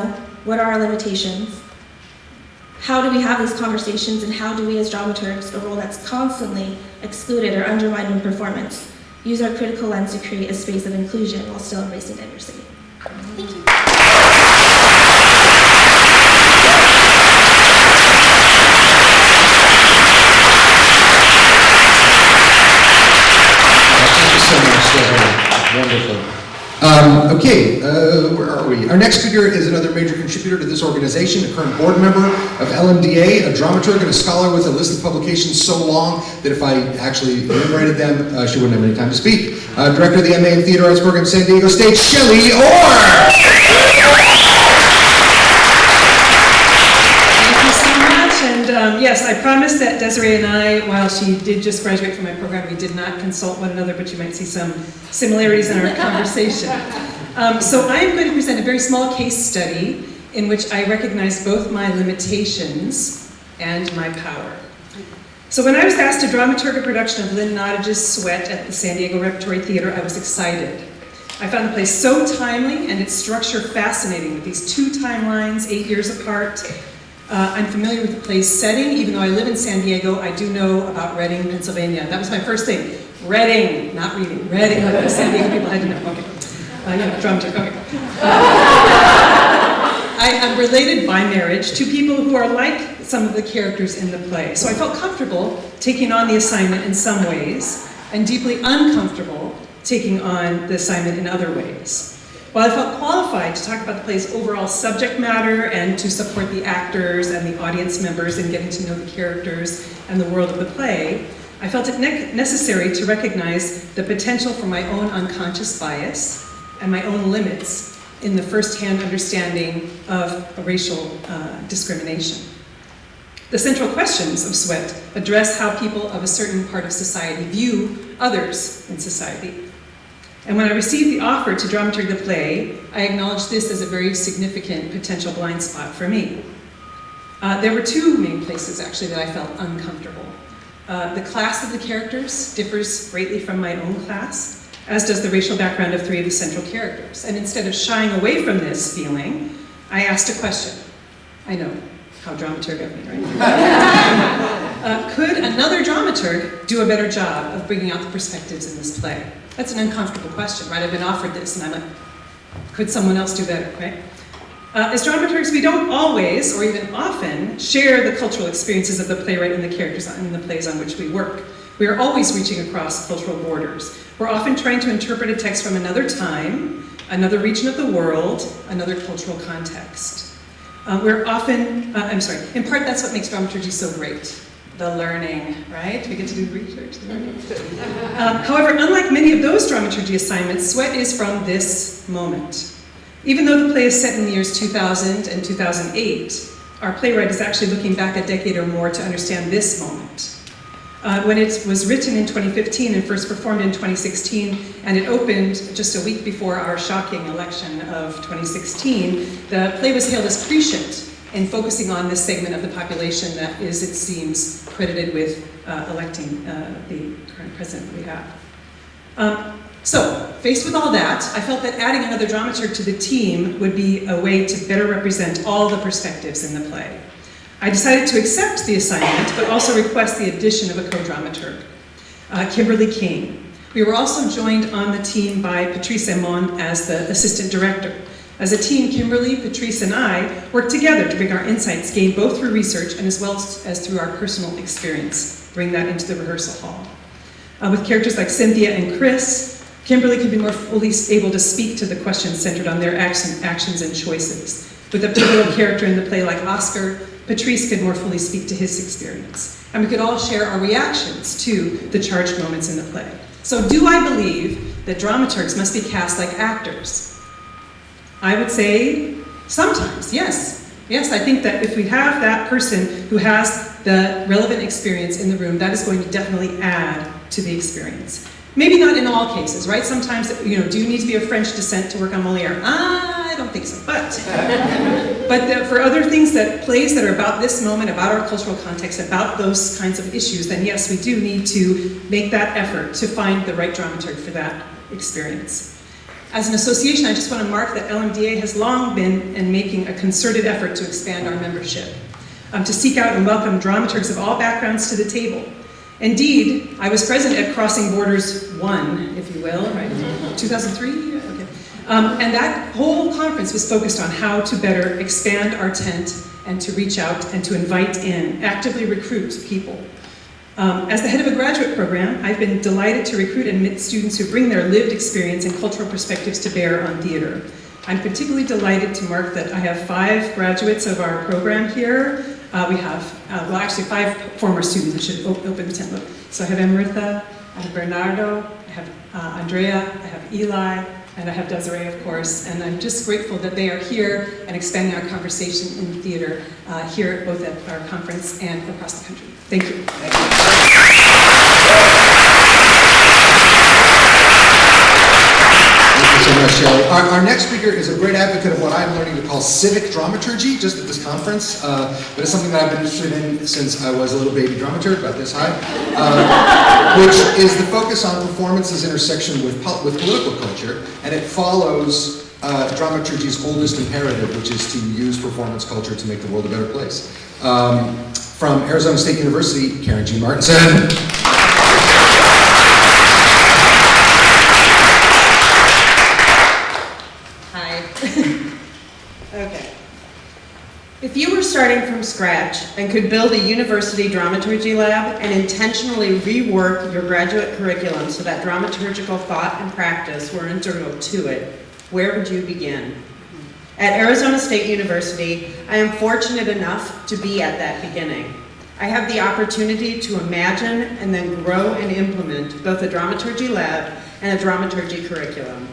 What are our limitations? How do we have these conversations and how do we as dramaturgs, a role that's constantly excluded or undermined in performance, use our critical lens to create a space of inclusion while still embracing diversity? Thank you. Thank you so much, Deborah. Wonderful. Um, okay, uh, where are we? Our next speaker is another major contributor to this organization, a current board member of LMDA, a dramaturg and a scholar with a list of publications so long that if I actually enumerated them, uh, she wouldn't have any time to speak. Uh, director of the MA in Theater Arts Program, San Diego State, Shelley Orr! Thank you so much, and um, yes, I promised that Desiree and I, while she did just graduate from my program, we did not consult one another, but you might see some similarities in our conversation. Um, so I am going to present a very small case study in which I recognize both my limitations and my power. So when I was asked to dramaturg a production of Lynn Nottage's Sweat at the San Diego Repertory Theater, I was excited. I found the play so timely and its structure fascinating with these two timelines, eight years apart. Uh, I'm familiar with the play's setting, even though I live in San Diego, I do know about Reading, Pennsylvania. That was my first thing. Reading, not reading, Reading. San Diego people had to know. Okay. Uh, yeah, dramaturg, okay. I am related by marriage to people who are like some of the characters in the play. So I felt comfortable taking on the assignment in some ways, and deeply uncomfortable taking on the assignment in other ways. While I felt qualified to talk about the play's overall subject matter and to support the actors and the audience members in getting to know the characters and the world of the play, I felt it ne necessary to recognize the potential for my own unconscious bias and my own limits in the first-hand understanding of racial uh, discrimination. The central questions of Sweat address how people of a certain part of society view others in society. And when I received the offer to dramaturg the play, I acknowledged this as a very significant potential blind spot for me. Uh, there were two main places, actually, that I felt uncomfortable. Uh, the class of the characters differs greatly from my own class, as does the racial background of three of the central characters. And instead of shying away from this feeling, I asked a question. I know, how dramaturg of me, right? uh, could another dramaturg do a better job of bringing out the perspectives in this play? That's an uncomfortable question, right? I've been offered this and I'm like, could someone else do better, right? Uh, as dramaturgs, we don't always, or even often, share the cultural experiences of the playwright and the characters in the plays on which we work. We are always reaching across cultural borders. We're often trying to interpret a text from another time, another region of the world, another cultural context. Uh, we're often, uh, I'm sorry, in part that's what makes dramaturgy so great. The learning, right? We get to do research. um, however, unlike many of those dramaturgy assignments, Sweat is from this moment. Even though the play is set in the years 2000 and 2008, our playwright is actually looking back a decade or more to understand this moment. Uh, when it was written in 2015 and first performed in 2016, and it opened just a week before our shocking election of 2016, the play was hailed as prescient in focusing on this segment of the population that is, it seems, credited with uh, electing uh, the current president we have. Um, so, faced with all that, I felt that adding another dramaturg to the team would be a way to better represent all the perspectives in the play. I decided to accept the assignment, but also request the addition of a co-dramaturg, uh, Kimberly King. We were also joined on the team by Patrice Emon as the assistant director. As a team, Kimberly, Patrice, and I worked together to bring our insights gained both through research and as well as through our personal experience, bring that into the rehearsal hall. Uh, with characters like Cynthia and Chris, Kimberly could be more fully able to speak to the questions centered on their actions and choices. With a pivotal character in the play like Oscar, Patrice could more fully speak to his experience. And we could all share our reactions to the charged moments in the play. So do I believe that dramaturgs must be cast like actors? I would say sometimes, yes. Yes, I think that if we have that person who has the relevant experience in the room, that is going to definitely add to the experience. Maybe not in all cases, right? Sometimes, you know, do you need to be of French descent to work on Moliere? I don't think so, but, but the, for other things that, plays that are about this moment, about our cultural context, about those kinds of issues, then yes, we do need to make that effort to find the right dramaturg for that experience. As an association, I just want to mark that LMDA has long been in making a concerted effort to expand our membership, um, to seek out and welcome dramaturgs of all backgrounds to the table, Indeed, I was present at Crossing Borders 1, if you will, right? 2003? Okay. Um, and that whole conference was focused on how to better expand our tent and to reach out and to invite in, actively recruit people. Um, as the head of a graduate program, I've been delighted to recruit and admit students who bring their lived experience and cultural perspectives to bear on theater. I'm particularly delighted to mark that I have five graduates of our program here uh, we have, uh, well actually five former students, I should open the tent. So I have Amritha, I have Bernardo, I have uh, Andrea, I have Eli, and I have Desiree, of course, and I'm just grateful that they are here and expanding our conversation in theater uh, here, both at our conference and across the country. Thank you. Thank you so much. Our, our next speaker is a great advocate of what I'm learning to call civic dramaturgy, just at this conference. Uh, but it's something that I've been interested in since I was a little baby dramaturg, about this high, uh, which is the focus on performance's intersection with, with political culture, and it follows uh, dramaturgy's oldest imperative, which is to use performance culture to make the world a better place. Um, from Arizona State University, Karen Jean Martinson. Hi. okay. If you were starting from scratch and could build a university dramaturgy lab and intentionally rework your graduate curriculum so that dramaturgical thought and practice were integral to it, where would you begin? At Arizona State University, I am fortunate enough to be at that beginning. I have the opportunity to imagine and then grow and implement both a dramaturgy lab and a dramaturgy curriculum.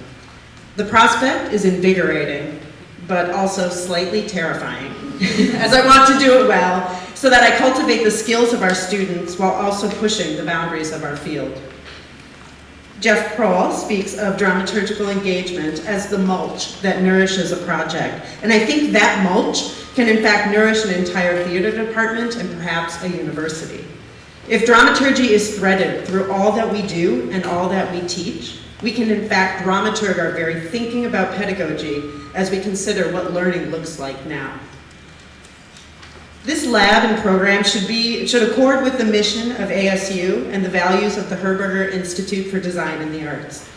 The prospect is invigorating, but also slightly terrifying, as I want to do it well, so that I cultivate the skills of our students while also pushing the boundaries of our field. Geoff Proehl speaks of dramaturgical engagement as the mulch that nourishes a project, and I think that mulch can in fact nourish an entire theater department and perhaps a university. If dramaturgy is threaded through all that we do and all that we teach, we can in fact dramaturg our very thinking about pedagogy as we consider what learning looks like now. This lab and program should be should accord with the mission of ASU and the values of the Herberger Institute for Design and the Arts.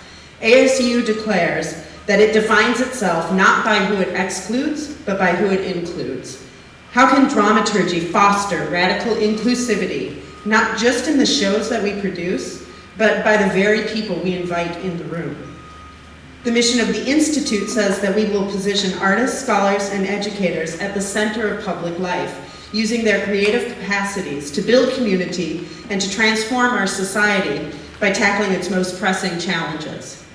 ASU declares that it defines itself not by who it excludes, but by who it includes. How can dramaturgy foster radical inclusivity, not just in the shows that we produce, but by the very people we invite in the room? The mission of the Institute says that we will position artists, scholars, and educators at the center of public life, using their creative capacities to build community and to transform our society by tackling its most pressing challenges.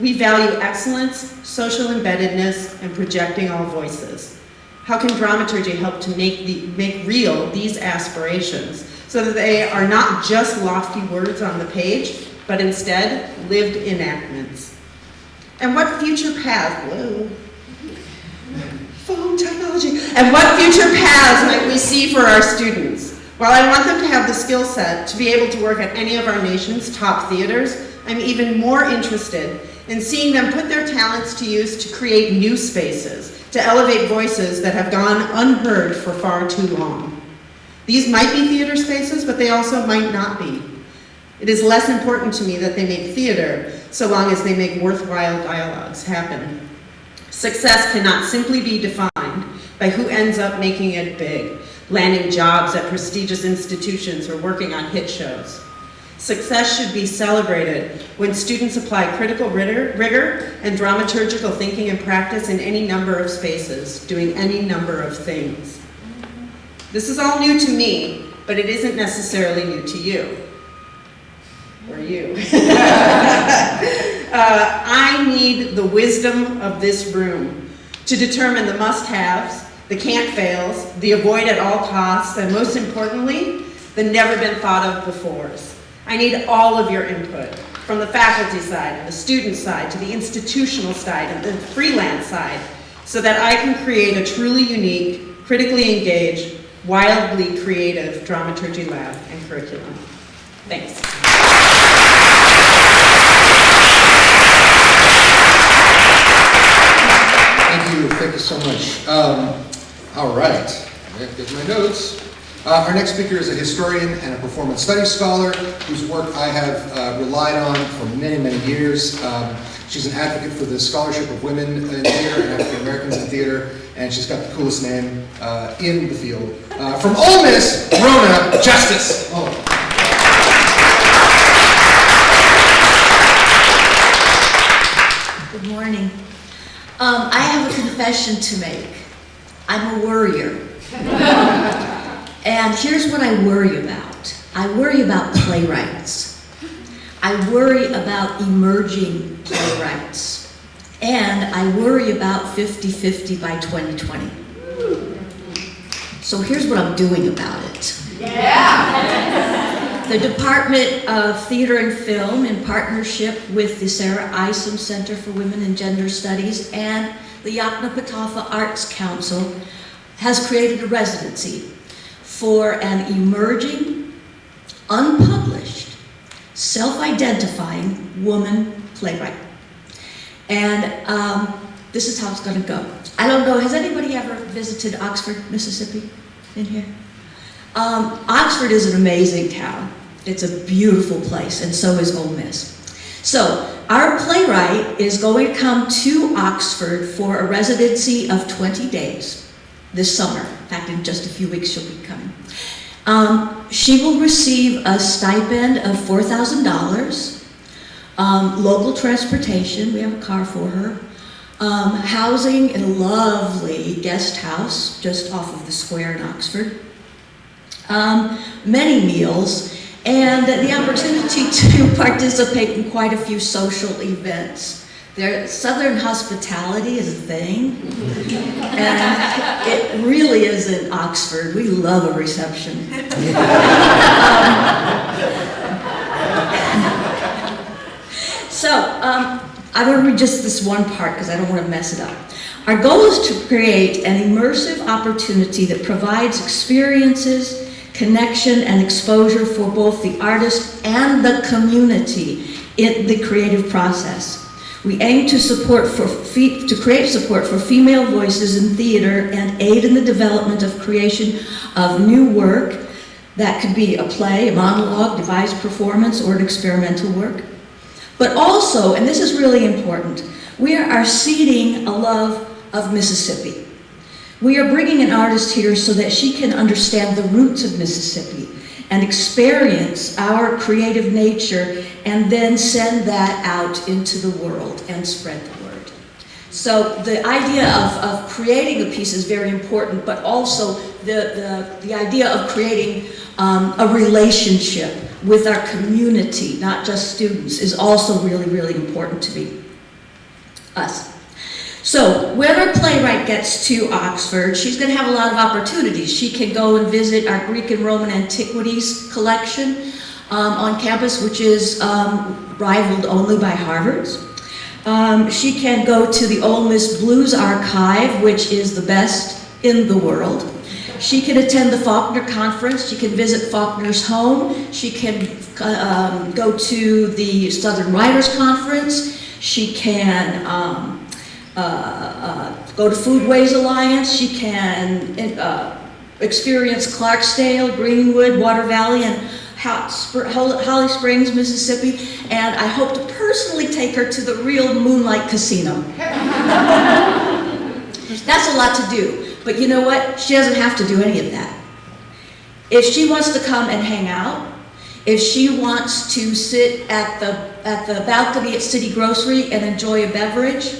We value excellence, social embeddedness, and projecting all voices. How can dramaturgy help to make, the, make real these aspirations so that they are not just lofty words on the page, but instead lived enactments? And what future path, whoa, phone technology, and what future paths might we see for our students? While I want them to have the skill set to be able to work at any of our nation's top theaters, I'm even more interested in seeing them put their talents to use to create new spaces, to elevate voices that have gone unheard for far too long. These might be theater spaces, but they also might not be. It is less important to me that they make theater, so long as they make worthwhile dialogues happen. Success cannot simply be defined by who ends up making it big, landing jobs at prestigious institutions or working on hit shows. Success should be celebrated when students apply critical rigor, and dramaturgical thinking and practice in any number of spaces, doing any number of things. This is all new to me, but it isn't necessarily new to you. Or you. uh, I need the wisdom of this room to determine the must-haves, the can't-fails, the avoid at all costs, and most importantly, the never been thought of befores. I need all of your input, from the faculty side, and the student side, to the institutional side, and the freelance side, so that I can create a truly unique, critically engaged, wildly creative dramaturgy lab and curriculum. Thanks. Thank you, thank you so much. Um, all right, there's my notes. Uh, our next speaker is a historian and a performance studies scholar whose work I have uh, relied on for many, many years. Um, she's an advocate for the scholarship of women in theater and African Americans in theater, and she's got the coolest name uh, in the field. Uh, from Ole Miss, Rhona Justice. Oh. Good morning. Um, I have a confession to make. I'm a worrier. and here's what I worry about. I worry about playwrights. I worry about emerging playwrights. And I worry about 50-50 by 2020. So here's what I'm doing about it. Yeah. The Department of Theater and Film, in partnership with the Sarah Isom Center for Women and Gender Studies and the Yoknapatawpha Arts Council, has created a residency for an emerging, unpublished, self-identifying woman playwright. And um, this is how it's going to go. I don't know, has anybody ever visited Oxford, Mississippi in here? Um, Oxford is an amazing town. It's a beautiful place, and so is Ole Miss. So, our playwright is going to come to Oxford for a residency of 20 days this summer. In fact, in just a few weeks she'll be coming. Um, she will receive a stipend of $4,000, um, local transportation, we have a car for her, um, housing in a lovely guest house just off of the square in Oxford, um, many meals, and the opportunity to participate in quite a few social events. There, Southern hospitality is a thing, and it really is in Oxford. We love a reception. So, um, I want to read just this one part because I don't want to mess it up. Our goal is to create an immersive opportunity that provides experiences, connection, and exposure for both the artist and the community in the creative process. We aim to support for to create support for female voices in theater and aid in the development of creation of new work that could be a play, a monologue, devised performance, or an experimental work. But also, and this is really important, we are seeding a love of Mississippi. We are bringing an artist here so that she can understand the roots of Mississippi and experience our creative nature and then send that out into the world and spread the word. So the idea of, of creating a piece is very important, but also the, the, the idea of creating um, a relationship with our community, not just students, is also really, really important to me. Us. So when our playwright gets to Oxford, she's going to have a lot of opportunities. She can go and visit our Greek and Roman antiquities collection um, on campus, which is um, rivaled only by Harvard's. Um, she can go to the Ole Miss Blues Archive, which is the best in the world. She can attend the Faulkner Conference. She can visit Faulkner's home. She can um, go to the Southern Writers Conference. She can um, uh, uh, go to Foodways Alliance. She can uh, experience Clarksdale, Greenwood, Water Valley, and Holly Springs, Mississippi. And I hope to personally take her to the real Moonlight Casino. That's a lot to do. But you know what? She doesn't have to do any of that. If she wants to come and hang out, if she wants to sit at the, at the balcony at City Grocery and enjoy a beverage,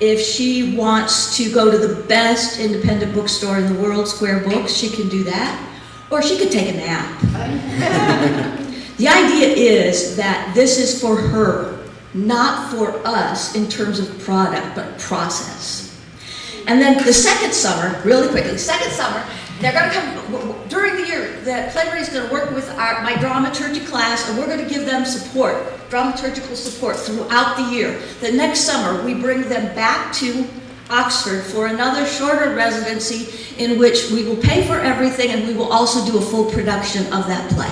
if she wants to go to the best independent bookstore in the world, Square Books, she can do that. Or she could take a nap. the idea is that this is for her, not for us in terms of product, but process. And then the second summer, really quickly, second summer, they're going to come during the year. The playwright is going to work with our, my dramaturgy class, and we're going to give them support, dramaturgical support throughout the year. The next summer, we bring them back to Oxford for another shorter residency in which we will pay for everything and we will also do a full production of that play.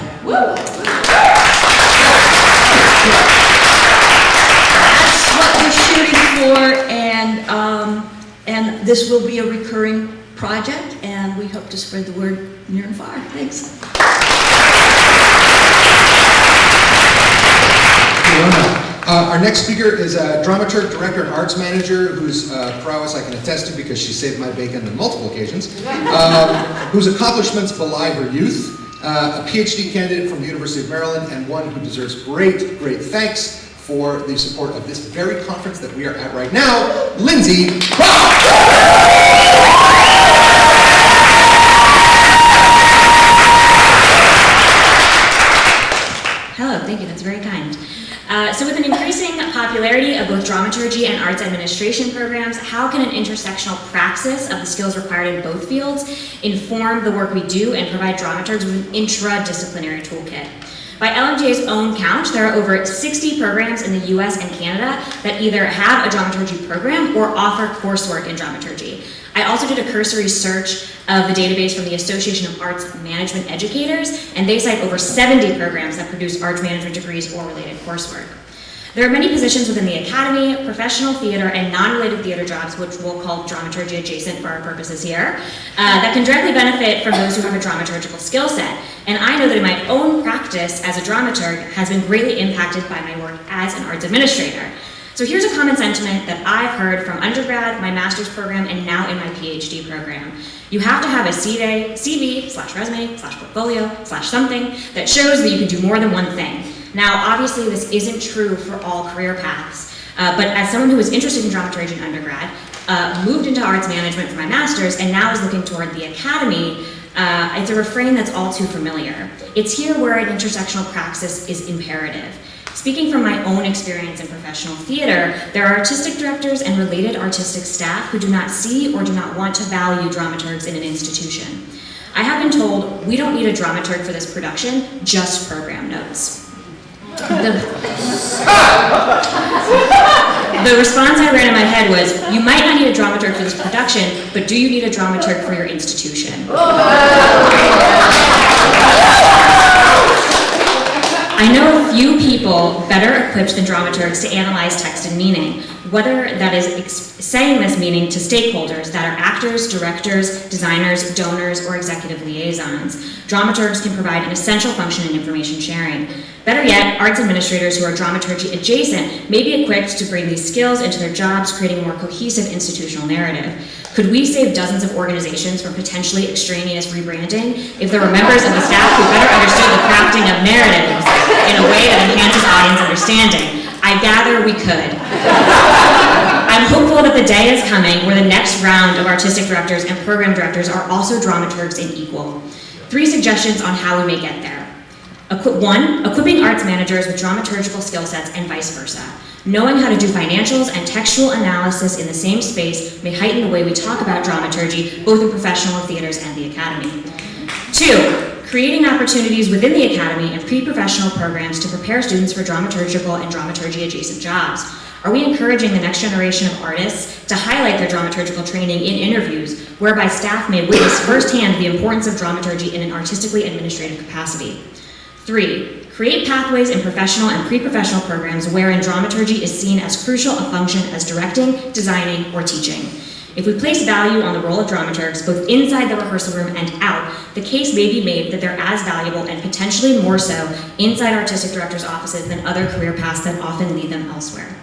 That's what we're shooting for, and um, and this will be a recurring project, and we hope to spread the word near and far. Thanks. Fiona. Uh, our next speaker is a dramaturg, director, and arts manager whose uh, prowess I can attest to because she saved my bacon on multiple occasions, um, whose accomplishments belie her youth, uh, a PhD candidate from the University of Maryland, and one who deserves great, great thanks for the support of this very conference that we are at right now, Lindsay Brock! Hello, thank you, that's very kind. Uh, so with an increasing popularity of both dramaturgy and arts administration programs, how can an intersectional praxis of the skills required in both fields inform the work we do and provide dramaturgs with an intradisciplinary toolkit? By LMDA's own count, there are over 60 programs in the US and Canada that either have a dramaturgy program or offer coursework in dramaturgy. I also did a cursory search of the database from the Association of Arts Management Educators, and they cite over 70 programs that produce arts management degrees or related coursework. There are many positions within the academy, professional theater, and non-related theater jobs, which we'll call dramaturgy adjacent for our purposes here, uh, that can directly benefit from those who have a dramaturgical skill set. And I know that in my own practice as a dramaturg has been greatly impacted by my work as an arts administrator. So here's a common sentiment that I've heard from undergrad, my master's program, and now in my PhD program. You have to have a CV, CV slash resume slash portfolio slash something that shows that you can do more than one thing. Now, obviously, this isn't true for all career paths, uh, but as someone who was interested in dramaturgy in undergrad, uh, moved into arts management for my master's, and now is looking toward the academy, uh, it's a refrain that's all too familiar. It's here where an intersectional praxis is imperative. Speaking from my own experience in professional theater, there are artistic directors and related artistic staff who do not see or do not want to value dramaturgs in an institution. I have been told, we don't need a dramaturg for this production, just program notes. The, the response I ran in my head was, you might not need a dramaturg for this production, but do you need a dramaturg for your institution? I know few people better equipped than dramaturgs to analyze text and meaning, whether that is saying this meaning to stakeholders that are actors, directors, designers, donors, or executive liaisons. Dramaturgs can provide an essential function in information sharing. Better yet, arts administrators who are dramaturgy adjacent may be equipped to bring these skills into their jobs, creating a more cohesive institutional narrative. Could we save dozens of organizations from potentially extraneous rebranding if there were members of the staff who better understood the crafting of narratives in a way that enhances audience understanding? I gather we could. I'm hopeful that the day is coming where the next round of artistic directors and program directors are also dramaturgs and equal. Three suggestions on how we may get there. Equi one, equipping arts managers with dramaturgical skill sets and vice versa. Knowing how to do financials and textual analysis in the same space may heighten the way we talk about dramaturgy, both in professional theaters and the academy. Two, creating opportunities within the academy and pre-professional programs to prepare students for dramaturgical and dramaturgy adjacent jobs. Are we encouraging the next generation of artists to highlight their dramaturgical training in interviews, whereby staff may witness firsthand the importance of dramaturgy in an artistically administrative capacity? Three, create pathways in professional and pre-professional programs wherein dramaturgy is seen as crucial a function as directing, designing, or teaching. If we place value on the role of dramaturgs, both inside the rehearsal room and out, the case may be made that they're as valuable and potentially more so inside artistic directors' offices than other career paths that often lead them elsewhere.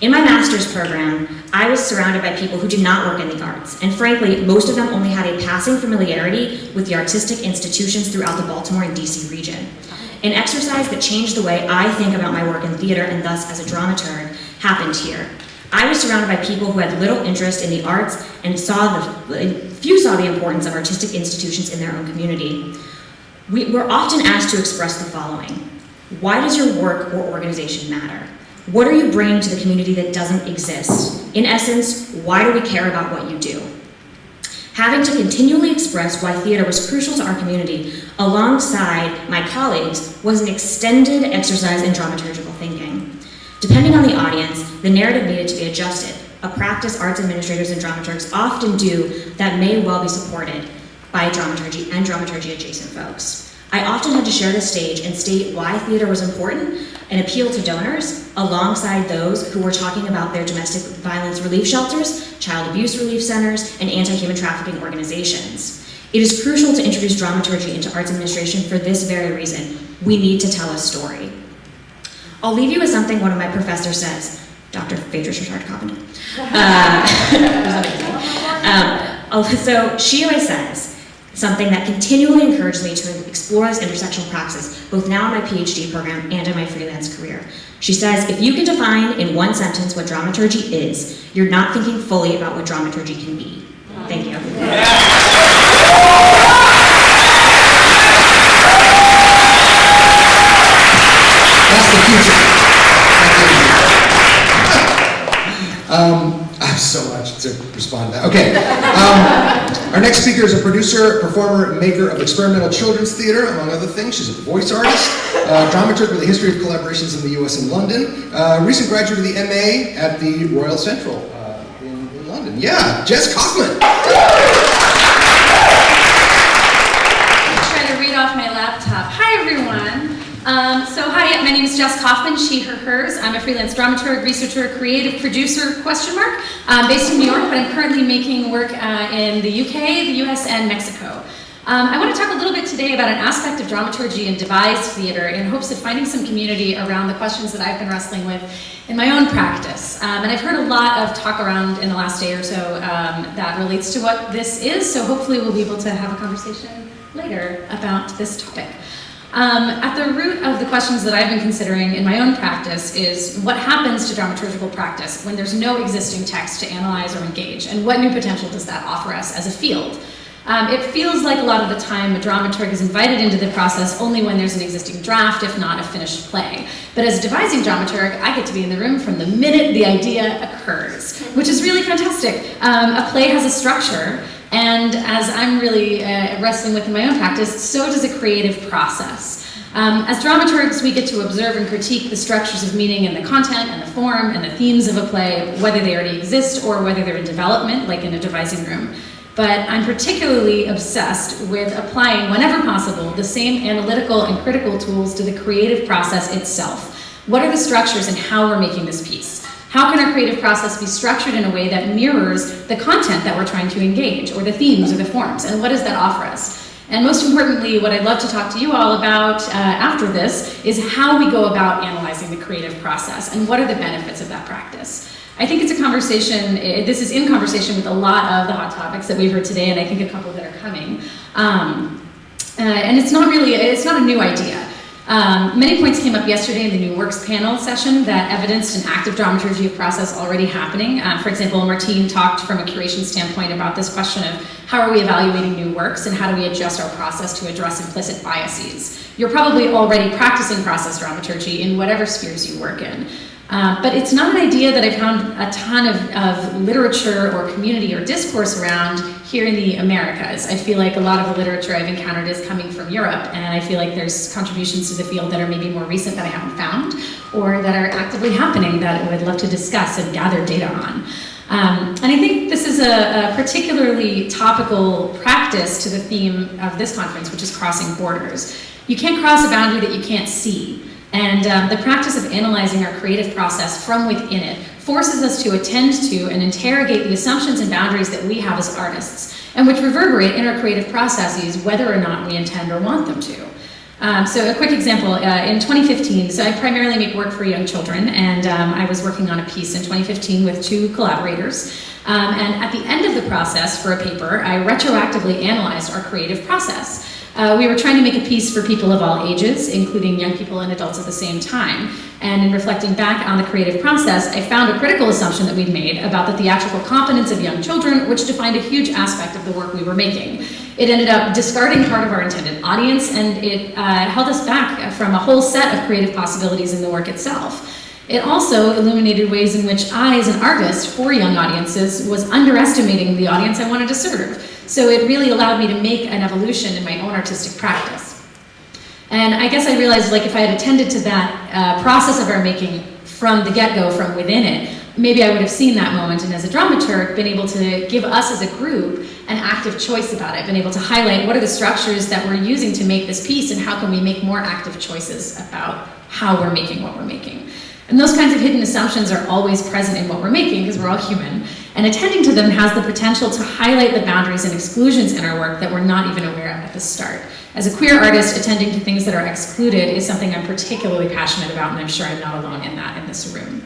In my master's program, I was surrounded by people who did not work in the arts, and frankly, most of them only had a passing familiarity with the artistic institutions throughout the Baltimore and DC region. An exercise that changed the way I think about my work in theater and thus as a dramaturg happened here. I was surrounded by people who had little interest in the arts and saw the, few saw the importance of artistic institutions in their own community. We, we're often asked to express the following. Why does your work or organization matter? What are you bringing to the community that doesn't exist? In essence, why do we care about what you do? Having to continually express why theater was crucial to our community alongside my colleagues was an extended exercise in dramaturgical thinking. Depending on the audience, the narrative needed to be adjusted, a practice arts administrators and dramaturgs often do that may well be supported by dramaturgy and dramaturgy adjacent folks. I often had to share the stage and state why theater was important and appeal to donors alongside those who were talking about their domestic violence relief shelters, child abuse relief centers, and anti-human trafficking organizations. It is crucial to introduce dramaturgy into arts administration for this very reason. We need to tell a story. I'll leave you with something one of my professors says, Dr. Faedra Chatard Carpenter. Uh, um, so she always says, something that continually encouraged me to explore this intersectional praxis, both now in my PhD program and in my freelance career. She says, if you can define in one sentence what dramaturgy is, you're not thinking fully about what dramaturgy can be. Thank you. That's Um, I have so much to respond to that. Okay. Um, our next speaker is a producer, performer, maker of experimental children's theater, among other things. She's a voice artist, uh, dramaturg with a history of collaborations in the US and London, uh, recent graduate of the MA at the Royal Central uh, in, in London. Yeah, Jess Kaufman. try to read off my laptop. Hi, everyone. Um, so, my name is Jess Kaufman, she, her, hers. I'm a freelance dramaturg, researcher, creative producer, question mark, um, based in New York, but I'm currently making work uh, in the UK, the US, and Mexico. Um, I want to talk a little bit today about an aspect of dramaturgy and devised theater in hopes of finding some community around the questions that I've been wrestling with in my own practice. Um, and I've heard a lot of talk around in the last day or so um, that relates to what this is, so hopefully we'll be able to have a conversation later about this topic. Um, at the root of the questions that I've been considering in my own practice is what happens to dramaturgical practice when there's no existing text to analyze or engage, and what new potential does that offer us as a field? Um, it feels like a lot of the time a dramaturg is invited into the process only when there's an existing draft, if not a finished play. But as a devising dramaturg, I get to be in the room from the minute the idea occurs, which is really fantastic. Um, a play has a structure, and as I'm really uh, wrestling with in my own practice, so does a creative process. Um, as dramaturgs, we get to observe and critique the structures of meaning and the content and the form and the themes of a play, whether they already exist or whether they're in development, like in a devising room. But I'm particularly obsessed with applying, whenever possible, the same analytical and critical tools to the creative process itself. What are the structures and how we're making this piece? How can our creative process be structured in a way that mirrors the content that we're trying to engage, or the themes or the forms, and what does that offer us? And most importantly, what I'd love to talk to you all about uh, after this is how we go about analyzing the creative process and what are the benefits of that practice. I think it's a conversation, eh, this is in conversation with a lot of the hot topics that we've heard today, and I think a couple that are coming. Um, uh, and it's not really, it's not a new idea. Um, many points came up yesterday in the New Works panel session that evidenced an active dramaturgy of process already happening. Uh, for example, Martine talked from a curation standpoint about this question of how are we evaluating new works and how do we adjust our process to address implicit biases. You're probably already practicing process dramaturgy in whatever spheres you work in. Um, but it's not an idea that I found a ton of, of literature or community or discourse around here in the Americas. I feel like a lot of the literature I've encountered is coming from Europe, and I feel like there's contributions to the field that are maybe more recent that I haven't found, or that are actively happening that I would love to discuss and gather data on. Um, and I think this is a, a, particularly topical practice to the theme of this conference, which is crossing borders. You can't cross a boundary that you can't see. And um, the practice of analyzing our creative process from within it forces us to attend to and interrogate the assumptions and boundaries that we have as artists, and which reverberate in our creative processes whether or not we intend or want them to. Um, so a quick example, uh, in 2015, so I primarily make work for young children, and um, I was working on a piece in 2015 with two collaborators. Um, and at the end of the process for a paper, I retroactively analyzed our creative process. Uh, we were trying to make a piece for people of all ages, including young people and adults at the same time. And in reflecting back on the creative process, I found a critical assumption that we'd made about the theatrical competence of young children, which defined a huge aspect of the work we were making. It ended up discarding part of our intended audience, and it uh, held us back from a whole set of creative possibilities in the work itself. It also illuminated ways in which I, as an artist for young audiences, was underestimating the audience I wanted to serve. So it really allowed me to make an evolution in my own artistic practice. And I guess I realized like if I had attended to that uh, process of our making from the get-go, from within it, maybe I would have seen that moment and as a dramaturg been able to give us as a group an active choice about it, been able to highlight what are the structures that we're using to make this piece and how can we make more active choices about how we're making what we're making. And those kinds of hidden assumptions are always present in what we're making because we're all human. And attending to them has the potential to highlight the boundaries and exclusions in our work that we're not even aware of at the start. As a queer artist, attending to things that are excluded is something I'm particularly passionate about, and I'm sure I'm not alone in that in this room.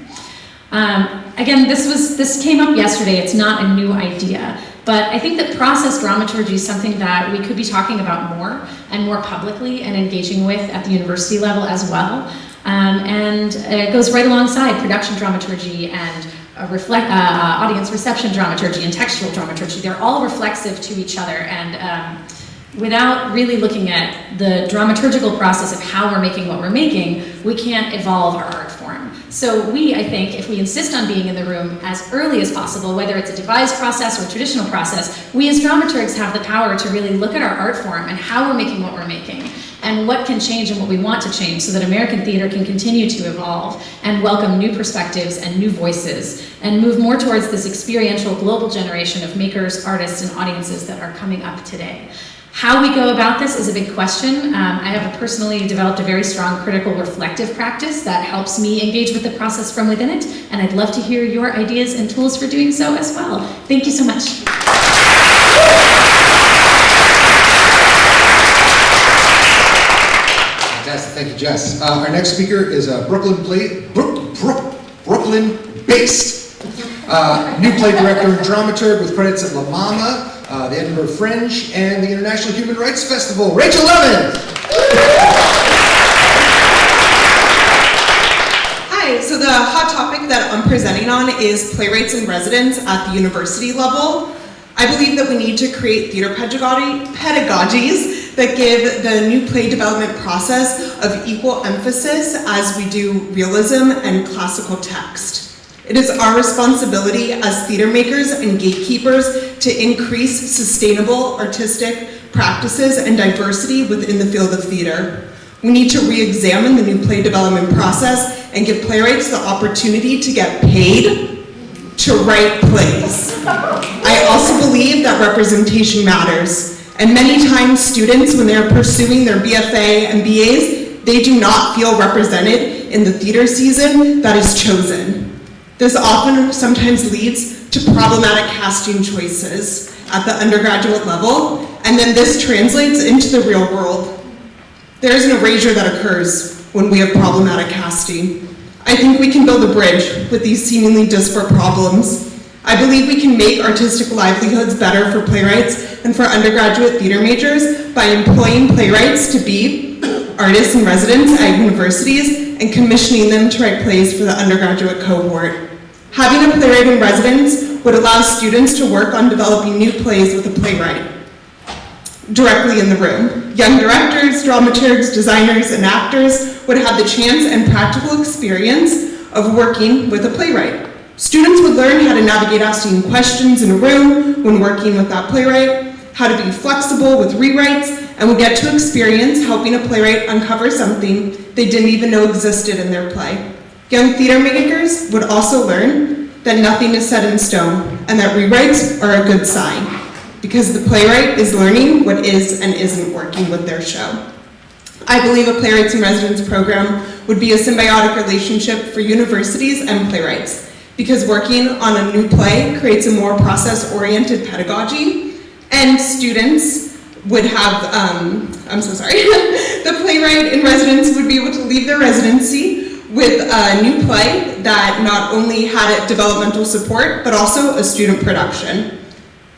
Um, again, this was this came up yesterday. It's not a new idea, but I think that process dramaturgy is something that we could be talking about more and more publicly and engaging with at the university level as well. Um, and it goes right alongside production dramaturgy and reflect, uh, uh, audience reception dramaturgy and textual dramaturgy. They're all reflexive to each other and um, without really looking at the dramaturgical process of how we're making what we're making, we can't evolve our art form. So we, I think, if we insist on being in the room as early as possible, whether it's a devised process or a traditional process, we as dramaturgs have the power to really look at our art form and how we're making what we're making and what can change and what we want to change so that American theater can continue to evolve and welcome new perspectives and new voices and move more towards this experiential global generation of makers, artists, and audiences that are coming up today. How we go about this is a big question. Um, I have personally developed a very strong critical reflective practice that helps me engage with the process from within it, and I'd love to hear your ideas and tools for doing so as well. Thank you so much. Fantastic, thank you, Jess. Uh, our next speaker is a Brooklyn play, Brook, Brook, Brooklyn-based uh, new play director and dramaturg with credits at La Mama, uh, the Edinburgh Fringe, and the International Human Rights Festival. Rachel Levin. Hi, so the hot topic that I'm presenting on is playwrights in residence at the university level. I believe that we need to create theater pedagogy, pedagogies that give the new play development process of equal emphasis as we do realism and classical text. It is our responsibility as theater makers and gatekeepers to increase sustainable artistic practices and diversity within the field of theater. We need to re-examine the new play development process and give playwrights the opportunity to get paid to write plays. I also believe that representation matters. And many times students, when they're pursuing their BFA and BAs, they do not feel represented in the theater season that is chosen. This often sometimes leads to problematic casting choices at the undergraduate level, and then this translates into the real world. There is an erasure that occurs when we have problematic casting. I think we can build a bridge with these seemingly disparate problems. I believe we can make artistic livelihoods better for playwrights and for undergraduate theater majors by employing playwrights to be artists in residence at universities and commissioning them to write plays for the undergraduate cohort. Having a playwright in residence would allow students to work on developing new plays with a playwright directly in the room. Young directors, dramaturgs, designers, and actors would have the chance and practical experience of working with a playwright. Students would learn how to navigate asking questions in a room when working with that playwright, how to be flexible with rewrites, and would get to experience helping a playwright uncover something they didn't even know existed in their play. Young theater makers would also learn that nothing is set in stone and that rewrites are a good sign because the playwright is learning what is and isn't working with their show. I believe a Playwrights in Residence program would be a symbiotic relationship for universities and playwrights because working on a new play creates a more process-oriented pedagogy and students would have, um, I'm so sorry, the playwright in residence would be able to leave their residency with a new play that not only had developmental support, but also a student production.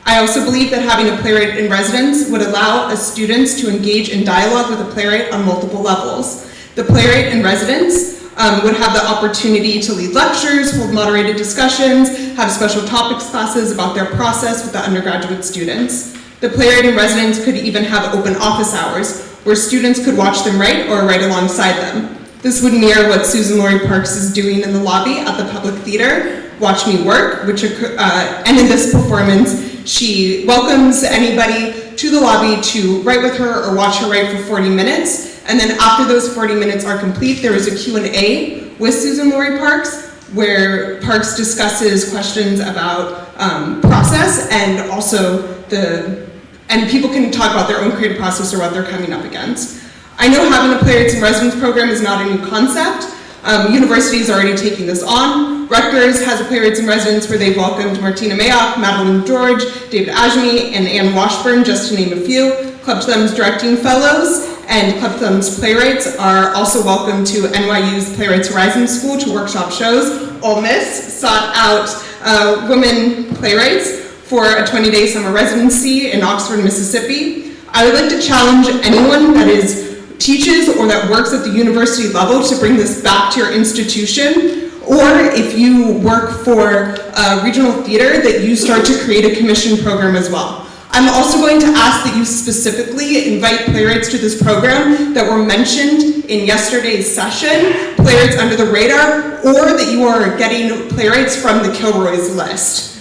I also believe that having a playwright in residence would allow students to engage in dialogue with a playwright on multiple levels. The playwright in residence um, would have the opportunity to lead lectures, hold moderated discussions, have special topics classes about their process with the undergraduate students. The playwright in residence could even have open office hours, where students could watch them write or write alongside them. This would mirror what Suzan-Lori Parks is doing in the lobby at the Public Theater, Watch Me Work, which, uh, and in this performance, she welcomes anybody to the lobby to write with her or watch her write for 40 minutes. And then after those 40 minutes are complete, there is a Q&A with Suzan-Lori Parks, where Parks discusses questions about um, process and also the, and people can talk about their own creative process or what they're coming up against. I know having a playwrights in residence program is not a new concept. Um, universities are already taking this on. Rutgers has a playwrights in residence where they've welcomed Martyna Majok, Madeline George, David Adjmi, and Anne Washburn, just to name a few. Clubbed Thumb's directing fellows and Clubbed Thumb's playwrights are also welcome to NYU's Playwrights Horizon School to workshop shows. Ole Miss sought out uh, women playwrights for a 20-day summer residency in Oxford, Mississippi. I would like to challenge anyone that is teaches or that works at the university level to bring this back to your institution or if you work for a regional theater that you start to create a commission program as well. I'm also going to ask that you specifically invite playwrights to this program that were mentioned in yesterday's session, playwrights under the radar, or that you are getting playwrights from the Kilroy's list.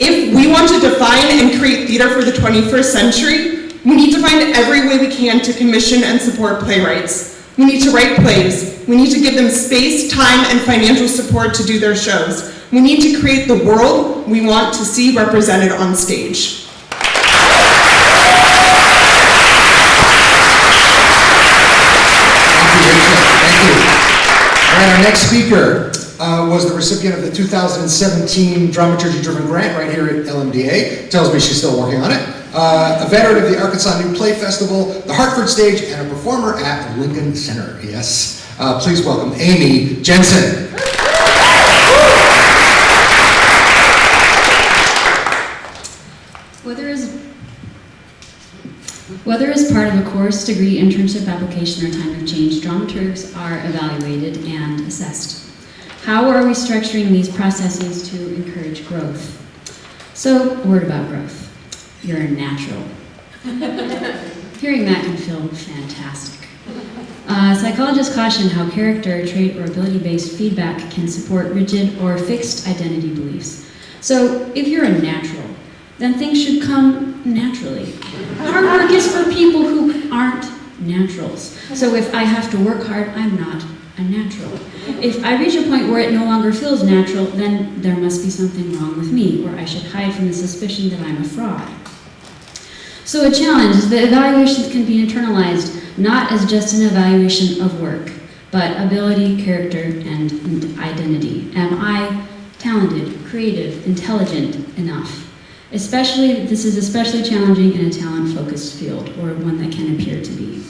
If we want to define and create theater for the 21st century, we need to find every way we can to commission and support playwrights. We need to write plays. We need to give them space, time, and financial support to do their shows. We need to create the world we want to see represented on stage. Thank you, Rachel. Thank you. All right, our next speaker uh, was the recipient of the 2017 Dramaturgy-Driven Grant right here at LMDA. Tells me she's still working on it. Uh, a veteran of the Arkansas New Play Festival, the Hartford Stage, and a performer at Lincoln Center. Yes. Uh, please welcome Amy Jensen. Whether as, whether as part of a course, degree, internship application, or time of change, dramaturgs are evaluated and assessed. How are we structuring these processes to encourage growth? So, word about growth. You're a natural. Hearing that can feel fantastic. Uh, psychologists caution how character, trait, or ability-based feedback can support rigid or fixed identity beliefs. So, if you're a natural, then things should come naturally. Hard work is for people who aren't naturals. So if I have to work hard, I'm not a natural. If I reach a point where it no longer feels natural, then there must be something wrong with me, or I should hide from the suspicion that I'm a fraud. So a challenge is that evaluations can be internalized not as just an evaluation of work, but ability, character, and identity. Am I talented, creative, intelligent enough? Especially, this is especially challenging in a talent-focused field, or one that can appear to be.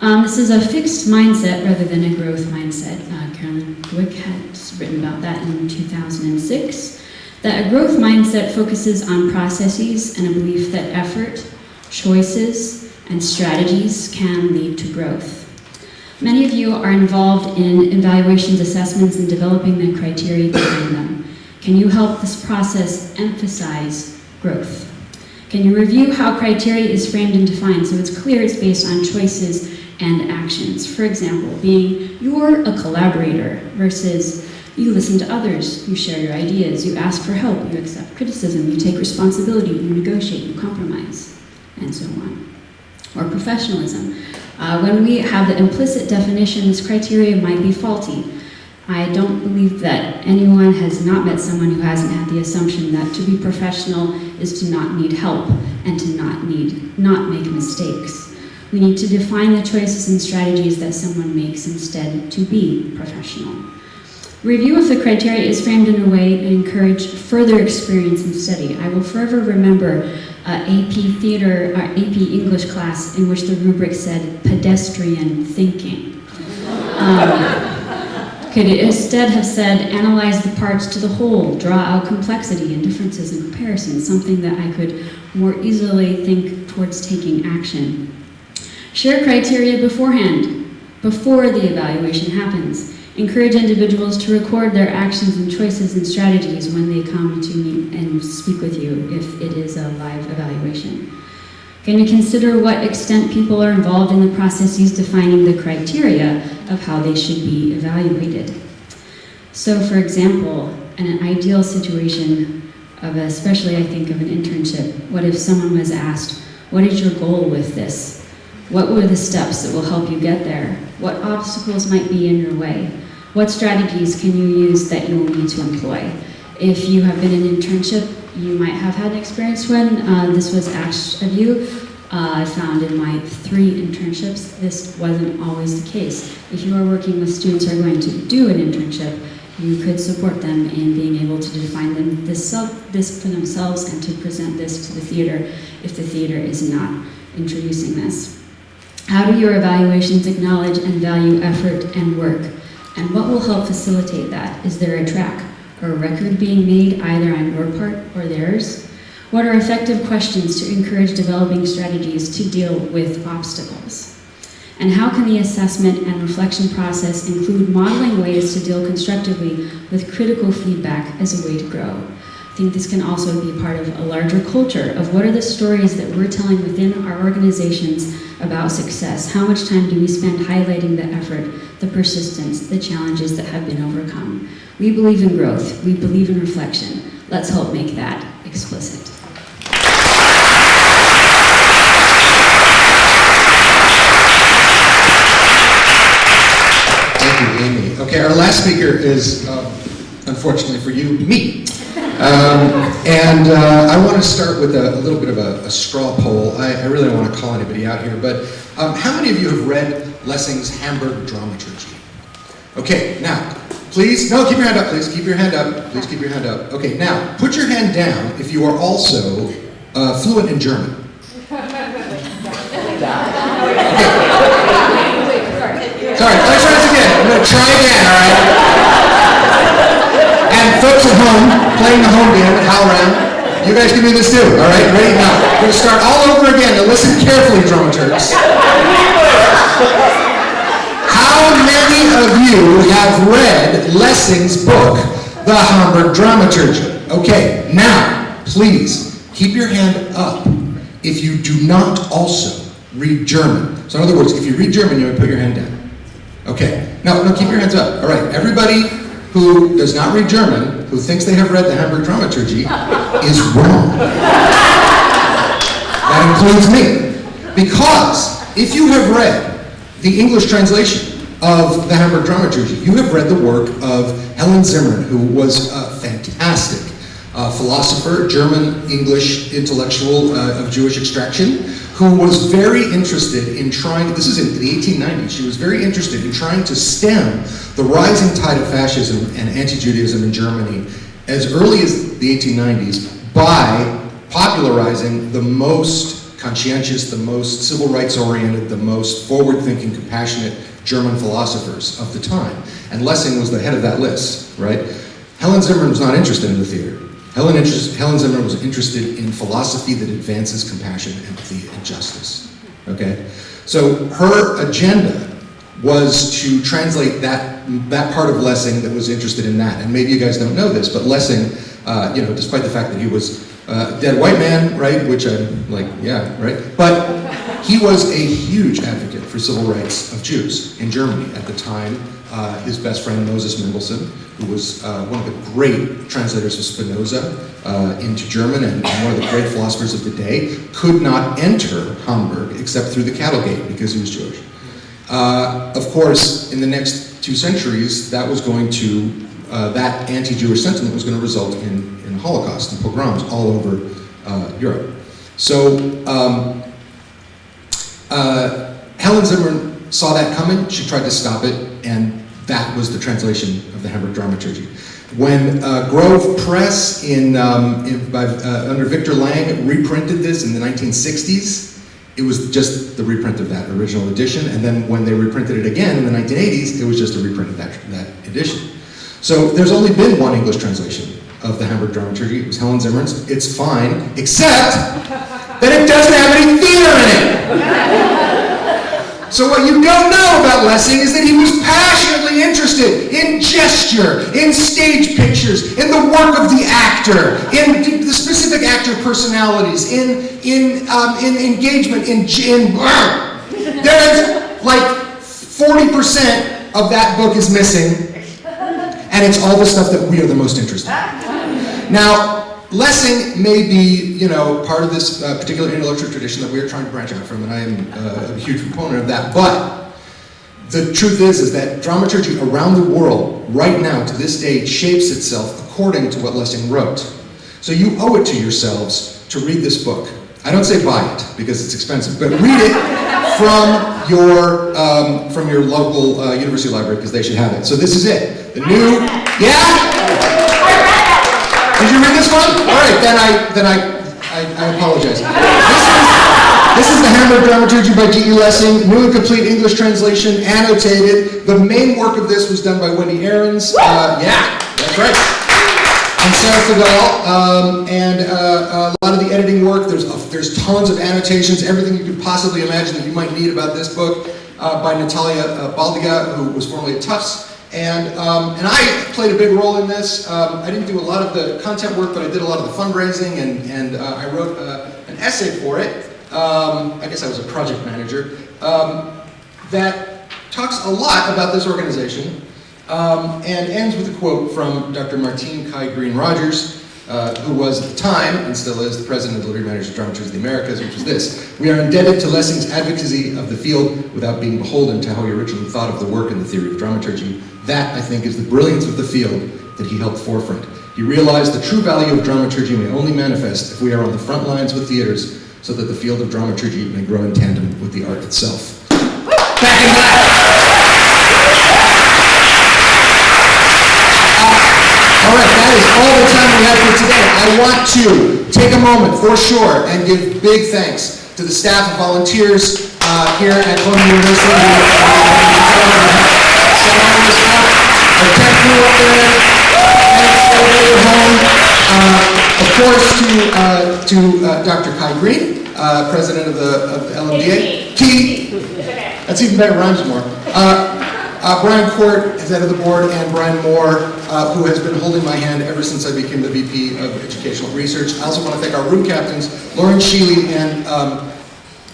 Um, this is a fixed mindset rather than a growth mindset. Uh, Carolyn Dweck has written about that in 2006. That a growth mindset focuses on processes and a belief that effort, choices, and strategies can lead to growth. Many of you are involved in evaluations, assessments, and developing the criteria behind them. Can you help this process emphasize growth? Can you review how criteria is framed and defined so it's clear it's based on choices and actions? For example, being you're a collaborator versus you listen to others, you share your ideas, you ask for help, you accept criticism, you take responsibility, you negotiate, you compromise, and so on. Or professionalism. Uh, when we have the implicit definition, this criteria might be faulty. I don't believe that anyone has not met someone who hasn't had the assumption that to be professional is to not need help and to not need, not make mistakes. We need to define the choices and strategies that someone makes instead to be professional. Review of the criteria is framed in a way to encourage further experience and study. I will forever remember uh, AP theater, or AP English class in which the rubric said pedestrian thinking. Um, could instead have said, analyze the parts to the whole, draw out complexity and differences and comparisons, something that I could more easily think towards taking action. Share criteria beforehand, before the evaluation happens. Encourage individuals to record their actions and choices and strategies when they come to meet and speak with you if it is a live evaluation. Can you consider what extent people are involved in the processes defining the criteria of how they should be evaluated? So for example, in an ideal situation of especially I think of an internship, what if someone was asked, what is your goal with this? What were the steps that will help you get there? What obstacles might be in your way? What strategies can you use that you will need to employ? If you have been in an internship, you might have had an experience when uh, this was asked of you. Uh, I found in my three internships, this wasn't always the case. If you are working with students who are going to do an internship, you could support them in being able to define them this, this for themselves and to present this to the theater if the theater is not introducing this. How do your evaluations acknowledge and value effort and work? And what will help facilitate that? Is there a track or a record being made either on your part or theirs? What are effective questions to encourage developing strategies to deal with obstacles? And how can the assessment and reflection process include modeling ways to deal constructively with critical feedback as a way to grow? Think this can also be part of a larger culture of what are the stories that we're telling within our organizations about success. How much time do we spend highlighting the effort, the persistence, the challenges that have been overcome? We believe in growth. We believe in reflection. Let's help make that explicit. Thank you, Amy. Okay, our last speaker is, um, unfortunately for you, me. Um, and uh, I want to start with a, a little bit of a, a straw poll. I, I really don't want to call anybody out here, but um, how many of you have read Lessing's Hamburg Dramaturgy? Okay, now, please, no, keep your hand up, please. Keep your hand up. Please keep your hand up. Okay, now, put your hand down if you are also uh, fluent in German. Okay. Sorry, let's try this again. I'm going to try again, all right? Folks at home, playing the home game at HowlRound, you guys can do this too, all right? Ready? Now, we're going to start all over again. Now listen carefully, dramaturgs. How many of you have read Lessing's book, The Hamburg Dramaturgy? Okay, now, please, keep your hand up if you do not also read German. So in other words, if you read German, you would put your hand down. Okay, no, no, keep your hands up. All right, everybody who does not read German, who thinks they have read the Hamburg Dramaturgy, is wrong. That includes me. Because if you have read the English translation of the Hamburg Dramaturgy, you have read the work of Helen Zimmern, who was a fantastic uh, philosopher, German English intellectual uh, of Jewish extraction, who was very interested in trying, this is in the 1890s, she was very interested in trying to stem the rising tide of fascism and anti-Judaism in Germany as early as the 1890s by popularizing the most conscientious, the most civil rights oriented, the most forward-thinking, compassionate German philosophers of the time. And Lessing was the head of that list, right? Helen Zimmern was not interested in the theater. Helen, Helen Zimmern was interested in philosophy that advances compassion, empathy, and justice. Okay? So her agenda was to translate that, that part of Lessing that was interested in that. And maybe you guys don't know this, but Lessing, uh, you know, despite the fact that he was uh, a dead white man, right, which I'm like, yeah, right? But he was a huge advocate for civil rights of Jews in Germany at the time. Uh, his best friend, Moses Mendelssohn, who was uh, one of the great translators of Spinoza uh, into German and, one of the great philosophers of the day, could not enter Hamburg except through the cattle gate because he was Jewish. Uh, of course, in the next two centuries, that was going to, uh, that anti-Jewish sentiment was going to result in, in Holocaust and pogroms all over uh, Europe. So um, uh, Helen Zimmern saw that coming, she tried to stop it, and that was the translation of the Hamburg Dramaturgy. When uh, Grove Press in, um, in by, uh, under Victor Lang reprinted this in the 1960s, it was just the reprint of that original edition, and then when they reprinted it again in the 1980s, it was just a reprint of that, that edition. So there's only been one English translation of the Hamburg Dramaturgy. It was Helen Zimmern's. It's fine, except that it doesn't have any theater in it. So what you don't know about Lessing is that he was passionately interested in gesture, in stage pictures, in the work of the actor, in the specific actor personalities, in in um, in engagement, in in. There's like 40% of that book is missing, and it's all the stuff that we are the most interested in. Now, Lessing may be, you know, part of this uh, particular intellectual tradition that we're trying to branch out from, and I am uh, a huge proponent of that, but the truth is, is that dramaturgy around the world, right now, to this day, shapes itself according to what Lessing wrote. So you owe it to yourselves to read this book. I don't say buy it, because it's expensive, but read it from your, um, from your local uh, university library, because they should have it. So this is it. The new, yeah? One? All right, then I then I I, I apologize. This is, this is the Hamburg Dramaturgy by G.E. Lessing, new and complete English translation, annotated. The main work of this was done by Wendy Arons. Uh, yeah, that's right. And Sarah Fidel, um, and uh, a lot of the editing work. There's there's tons of annotations, everything you could possibly imagine that you might need about this book uh, by Natalya uh, Baldyga, who was formerly at Tufts And, um, and I played a big role in this. Um, I didn't do a lot of the content work, but I did a lot of the fundraising, and, and uh, I wrote uh, an essay for it. Um, I guess I was a project manager. Um, that talks a lot about this organization um, and ends with a quote from Dr. Martine Kai Green Rogers, uh, who was at the time, and still is, the president of the Literary Managers Dramaturgs of the Americas, which was this. We are indebted to Lessing's advocacy of the field without being beholden to how he originally thought of the work and the theory of dramaturgy. That, I think, is the brilliance of the field that he helped forefront. He realized the true value of dramaturgy may only manifest if we are on the front lines with theaters so that the field of dramaturgy may grow in tandem with the art itself. Back in black. All right, that is all the time we have for today. I want to take a moment, for sure, and give big thanks to the staff and volunteers uh, here at Columbia University. Our tech crew up there, and everybody at home. Uh, Of course, to, uh, to uh, Dr. Kai Green, uh, president of the of LMDA. Key. That's even better, rhymes more. Uh, Brian Quirt is head of the board, and Brian Moore, uh, who has been holding my hand ever since I became the VP of Educational Research. I also want to thank our room captains, Lauren Sheely, and um,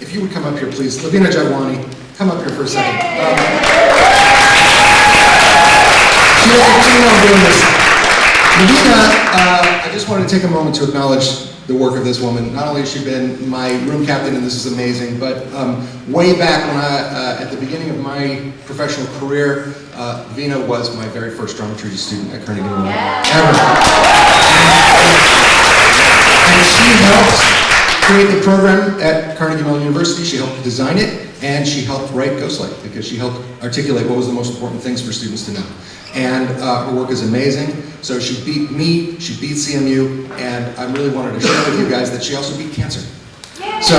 if you would come up here, please, Lavina Jadhwani, come up here for a second. Um, she has a team on doing this. Lavina, uh, I just wanted to take a moment to acknowledge the work of this woman. Not only has she been my room captain, and this is amazing, but um, way back when I, uh, at the beginning of my professional career, uh, Vina was my very first dramaturgy student at Carnegie Mellon. Ever. And she helped create the program at Carnegie Mellon University. She helped design it, and she helped write Ghostlight because she helped articulate what was the most important things for students to know. And uh, her work is amazing. So she beat me, she beat CMU, and I really wanted to share with you guys that she also beat cancer. So